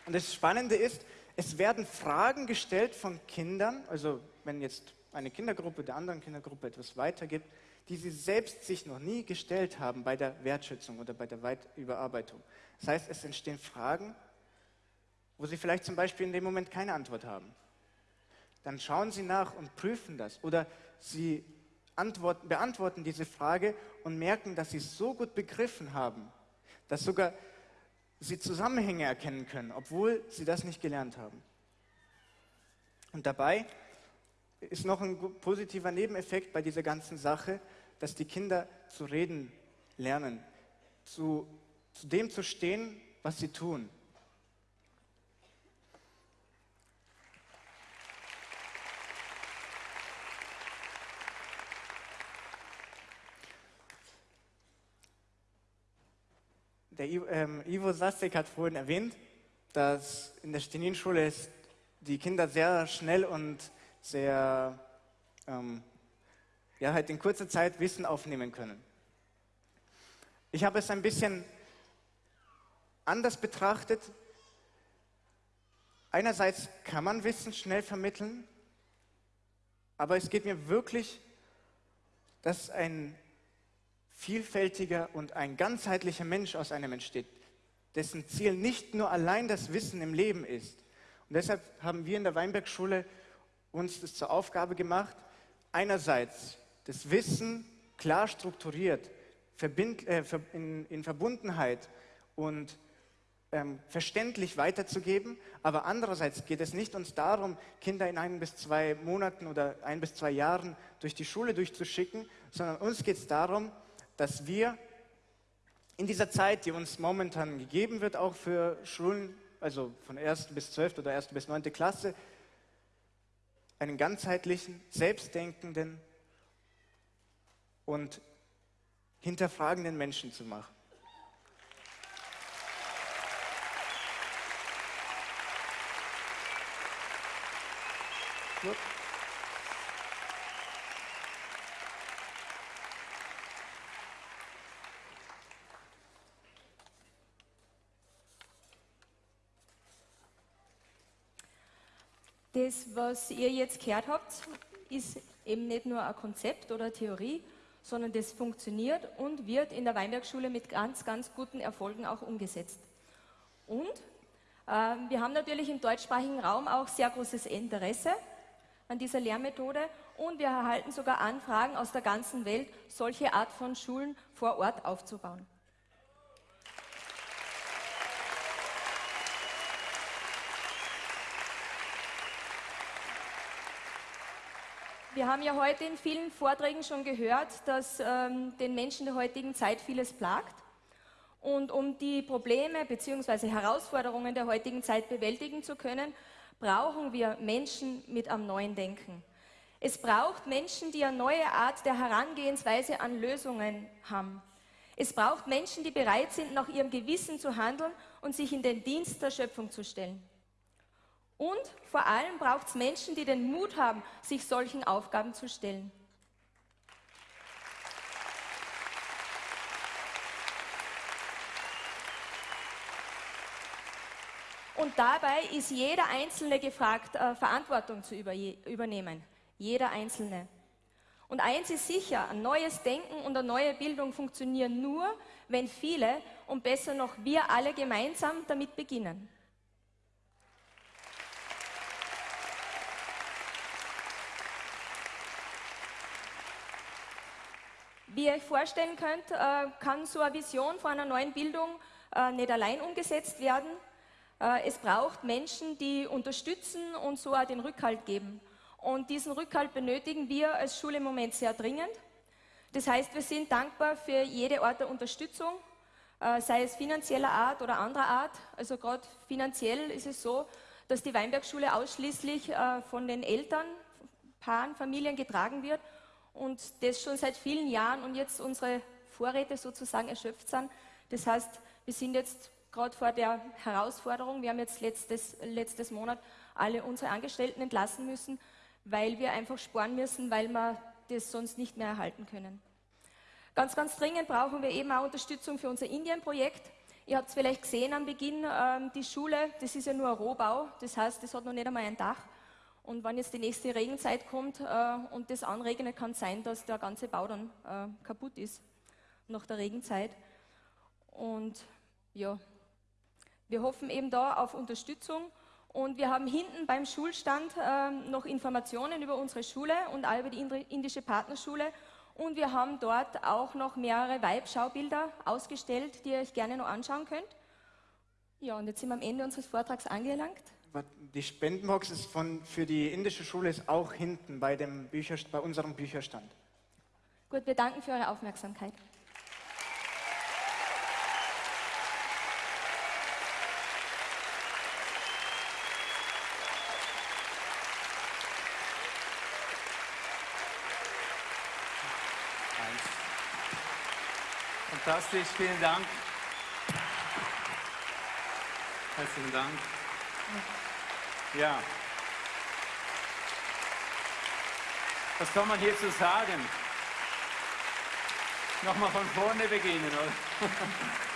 Und das Spannende ist, es werden Fragen gestellt von Kindern, also wenn jetzt eine Kindergruppe der anderen Kindergruppe etwas weitergibt, die sie selbst sich noch nie gestellt haben bei der Wertschätzung oder bei der Überarbeitung. Das heißt, es entstehen Fragen, wo sie vielleicht zum Beispiel in dem Moment keine Antwort haben. Dann schauen sie nach und prüfen das. Oder sie antworten, beantworten diese Frage und merken, dass sie es so gut begriffen haben, dass sogar sie Zusammenhänge erkennen können, obwohl sie das nicht gelernt haben. Und dabei ist noch ein positiver Nebeneffekt bei dieser ganzen Sache, dass die Kinder zu reden lernen, zu, zu dem zu stehen, was sie tun. Der ähm, Ivo Sastek hat vorhin erwähnt, dass in der Stenin-Schule die Kinder sehr schnell und sehr ähm, ja, halt in kurzer Zeit Wissen aufnehmen können. Ich habe es ein bisschen anders betrachtet. Einerseits kann man Wissen schnell vermitteln, aber es geht mir wirklich, dass ein vielfältiger und ein ganzheitlicher Mensch aus einem entsteht, dessen Ziel nicht nur allein das Wissen im Leben ist. Und deshalb haben wir in der Weinbergschule uns das zur Aufgabe gemacht, einerseits das Wissen klar strukturiert, äh, in, Verbundenheit und ähm, verständlich weiterzugeben, aber andererseits geht es nicht uns darum, Kinder in ein bis zwei Monaten oder ein bis zwei Jahren durch die Schule durchzuschicken, sondern uns geht es darum, dass wir in dieser Zeit, die uns momentan gegeben wird, auch für Schulen, also von 1. bis 12. oder 1. bis 9. Klasse, einen ganzheitlichen, selbstdenkenden und hinterfragenden Menschen zu machen. Gut. Das, was ihr jetzt gehört habt, ist eben nicht nur ein Konzept oder Theorie, sondern das funktioniert und wird in der Weinbergschule mit ganz, ganz guten Erfolgen auch umgesetzt. Und äh, wir haben natürlich im deutschsprachigen Raum auch sehr großes Interesse an dieser Lehrmethode und wir erhalten sogar Anfragen aus der ganzen Welt, solche Art von Schulen vor Ort aufzubauen. Wir haben ja heute in vielen Vorträgen schon gehört, dass ähm, den Menschen der heutigen Zeit vieles plagt. Und um die Probleme bzw. Herausforderungen der heutigen Zeit bewältigen zu können, brauchen wir Menschen mit am neuen Denken. Es braucht Menschen, die eine neue Art der Herangehensweise an Lösungen haben. Es braucht Menschen, die bereit sind, nach ihrem Gewissen zu handeln und sich in den Dienst der Schöpfung zu stellen. Und vor allem braucht es Menschen, die den Mut haben, sich solchen Aufgaben zu stellen. Und dabei ist jeder Einzelne gefragt, äh, Verantwortung zu über, übernehmen. Jeder Einzelne. Und eins ist sicher, ein neues Denken und eine neue Bildung funktionieren nur, wenn viele und besser noch wir alle gemeinsam damit beginnen. Wie ihr euch vorstellen könnt, äh, kann so eine Vision von einer neuen Bildung äh, nicht allein umgesetzt werden. Äh, es braucht Menschen, die unterstützen und so auch den Rückhalt geben. Und diesen Rückhalt benötigen wir als Schule im Moment sehr dringend. Das heißt, wir sind dankbar für jede Art der Unterstützung, sei es finanzieller Art oder anderer Art. Also gerade finanziell ist es so, dass die Weinbergschule ausschließlich von den Eltern, Paaren, Familien getragen wird und das schon seit vielen Jahren und jetzt unsere Vorräte sozusagen erschöpft sind. Das heißt, wir sind jetzt gerade vor der Herausforderung, wir haben jetzt letztes, letztes Monat alle unsere Angestellten entlassen müssen, weil wir einfach sparen müssen, weil wir das sonst nicht mehr erhalten können. Ganz, ganz dringend brauchen wir eben auch Unterstützung für unser Indien-Projekt. Ihr habt es vielleicht gesehen am Beginn, ähm, die Schule, das ist ja nur ein Rohbau, das heißt, das hat noch nicht einmal ein Dach. Und wenn jetzt die nächste Regenzeit kommt äh, und das anregnet, kann es sein, dass der ganze Bau dann äh, kaputt ist nach der Regenzeit. Und ja, wir hoffen eben da auf Unterstützung und wir haben hinten beim Schulstand äh, noch Informationen über unsere Schule und auch über die indische Partnerschule. Und wir haben dort auch noch mehrere Weibschaubilder ausgestellt, die ihr euch gerne noch anschauen könnt. Ja, und jetzt sind wir am Ende unseres Vortrags angelangt. Die Spendenbox ist von, für die indische Schule ist auch hinten bei, dem Bücher, bei unserem Bücherstand. Gut, wir danken für eure Aufmerksamkeit. Fantastisch, vielen Dank. Herzlichen Dank. Ja. Was kann man hierzu sagen? Nochmal von vorne beginnen, oder?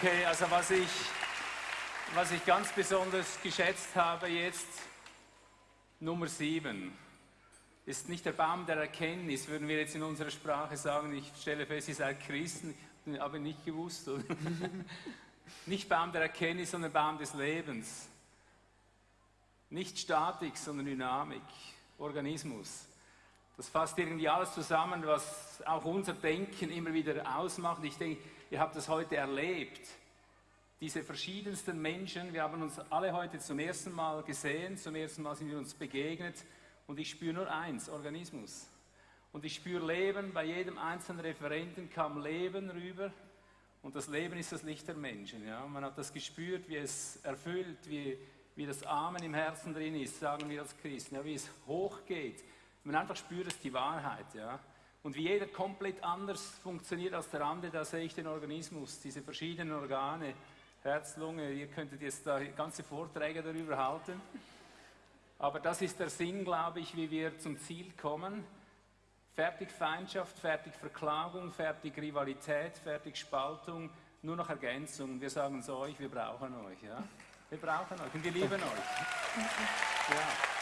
Okay, also was ich, was ich ganz besonders geschätzt habe jetzt, Nummer sieben, ist nicht der Baum der Erkenntnis, würden wir jetzt in unserer Sprache sagen, ich stelle fest, ihr seid Christen, aber nicht gewusst. Nicht Baum der Erkenntnis, sondern Baum des Lebens. Nicht Statik, sondern Dynamik, Organismus. Das fasst irgendwie alles zusammen, was auch unser Denken immer wieder ausmacht. Ich denke, ihr habt das heute erlebt. Diese verschiedensten Menschen, wir haben uns alle heute zum ersten Mal gesehen, zum ersten Mal sind wir uns begegnet und ich spüre nur eins, Organismus. Und ich spüre Leben, bei jedem einzelnen Referenten kam Leben rüber und das Leben ist das Licht der Menschen. Ja? Man hat das gespürt, wie es erfüllt, wie, wie das Amen im Herzen drin ist, sagen wir als Christen, ja? wie es hochgeht. Man einfach spürt es die Wahrheit. Ja? Und wie jeder komplett anders funktioniert als der andere, da sehe ich den Organismus, diese verschiedenen Organe, Herz, Lunge, ihr könntet jetzt da ganze Vorträge darüber halten. Aber das ist der Sinn, glaube ich, wie wir zum Ziel kommen. Fertig Feindschaft, fertig Verklagung, fertig Rivalität, fertig Spaltung, nur noch Ergänzung. Wir sagen es euch, wir brauchen euch. Ja? Wir brauchen euch und wir lieben euch. Ja.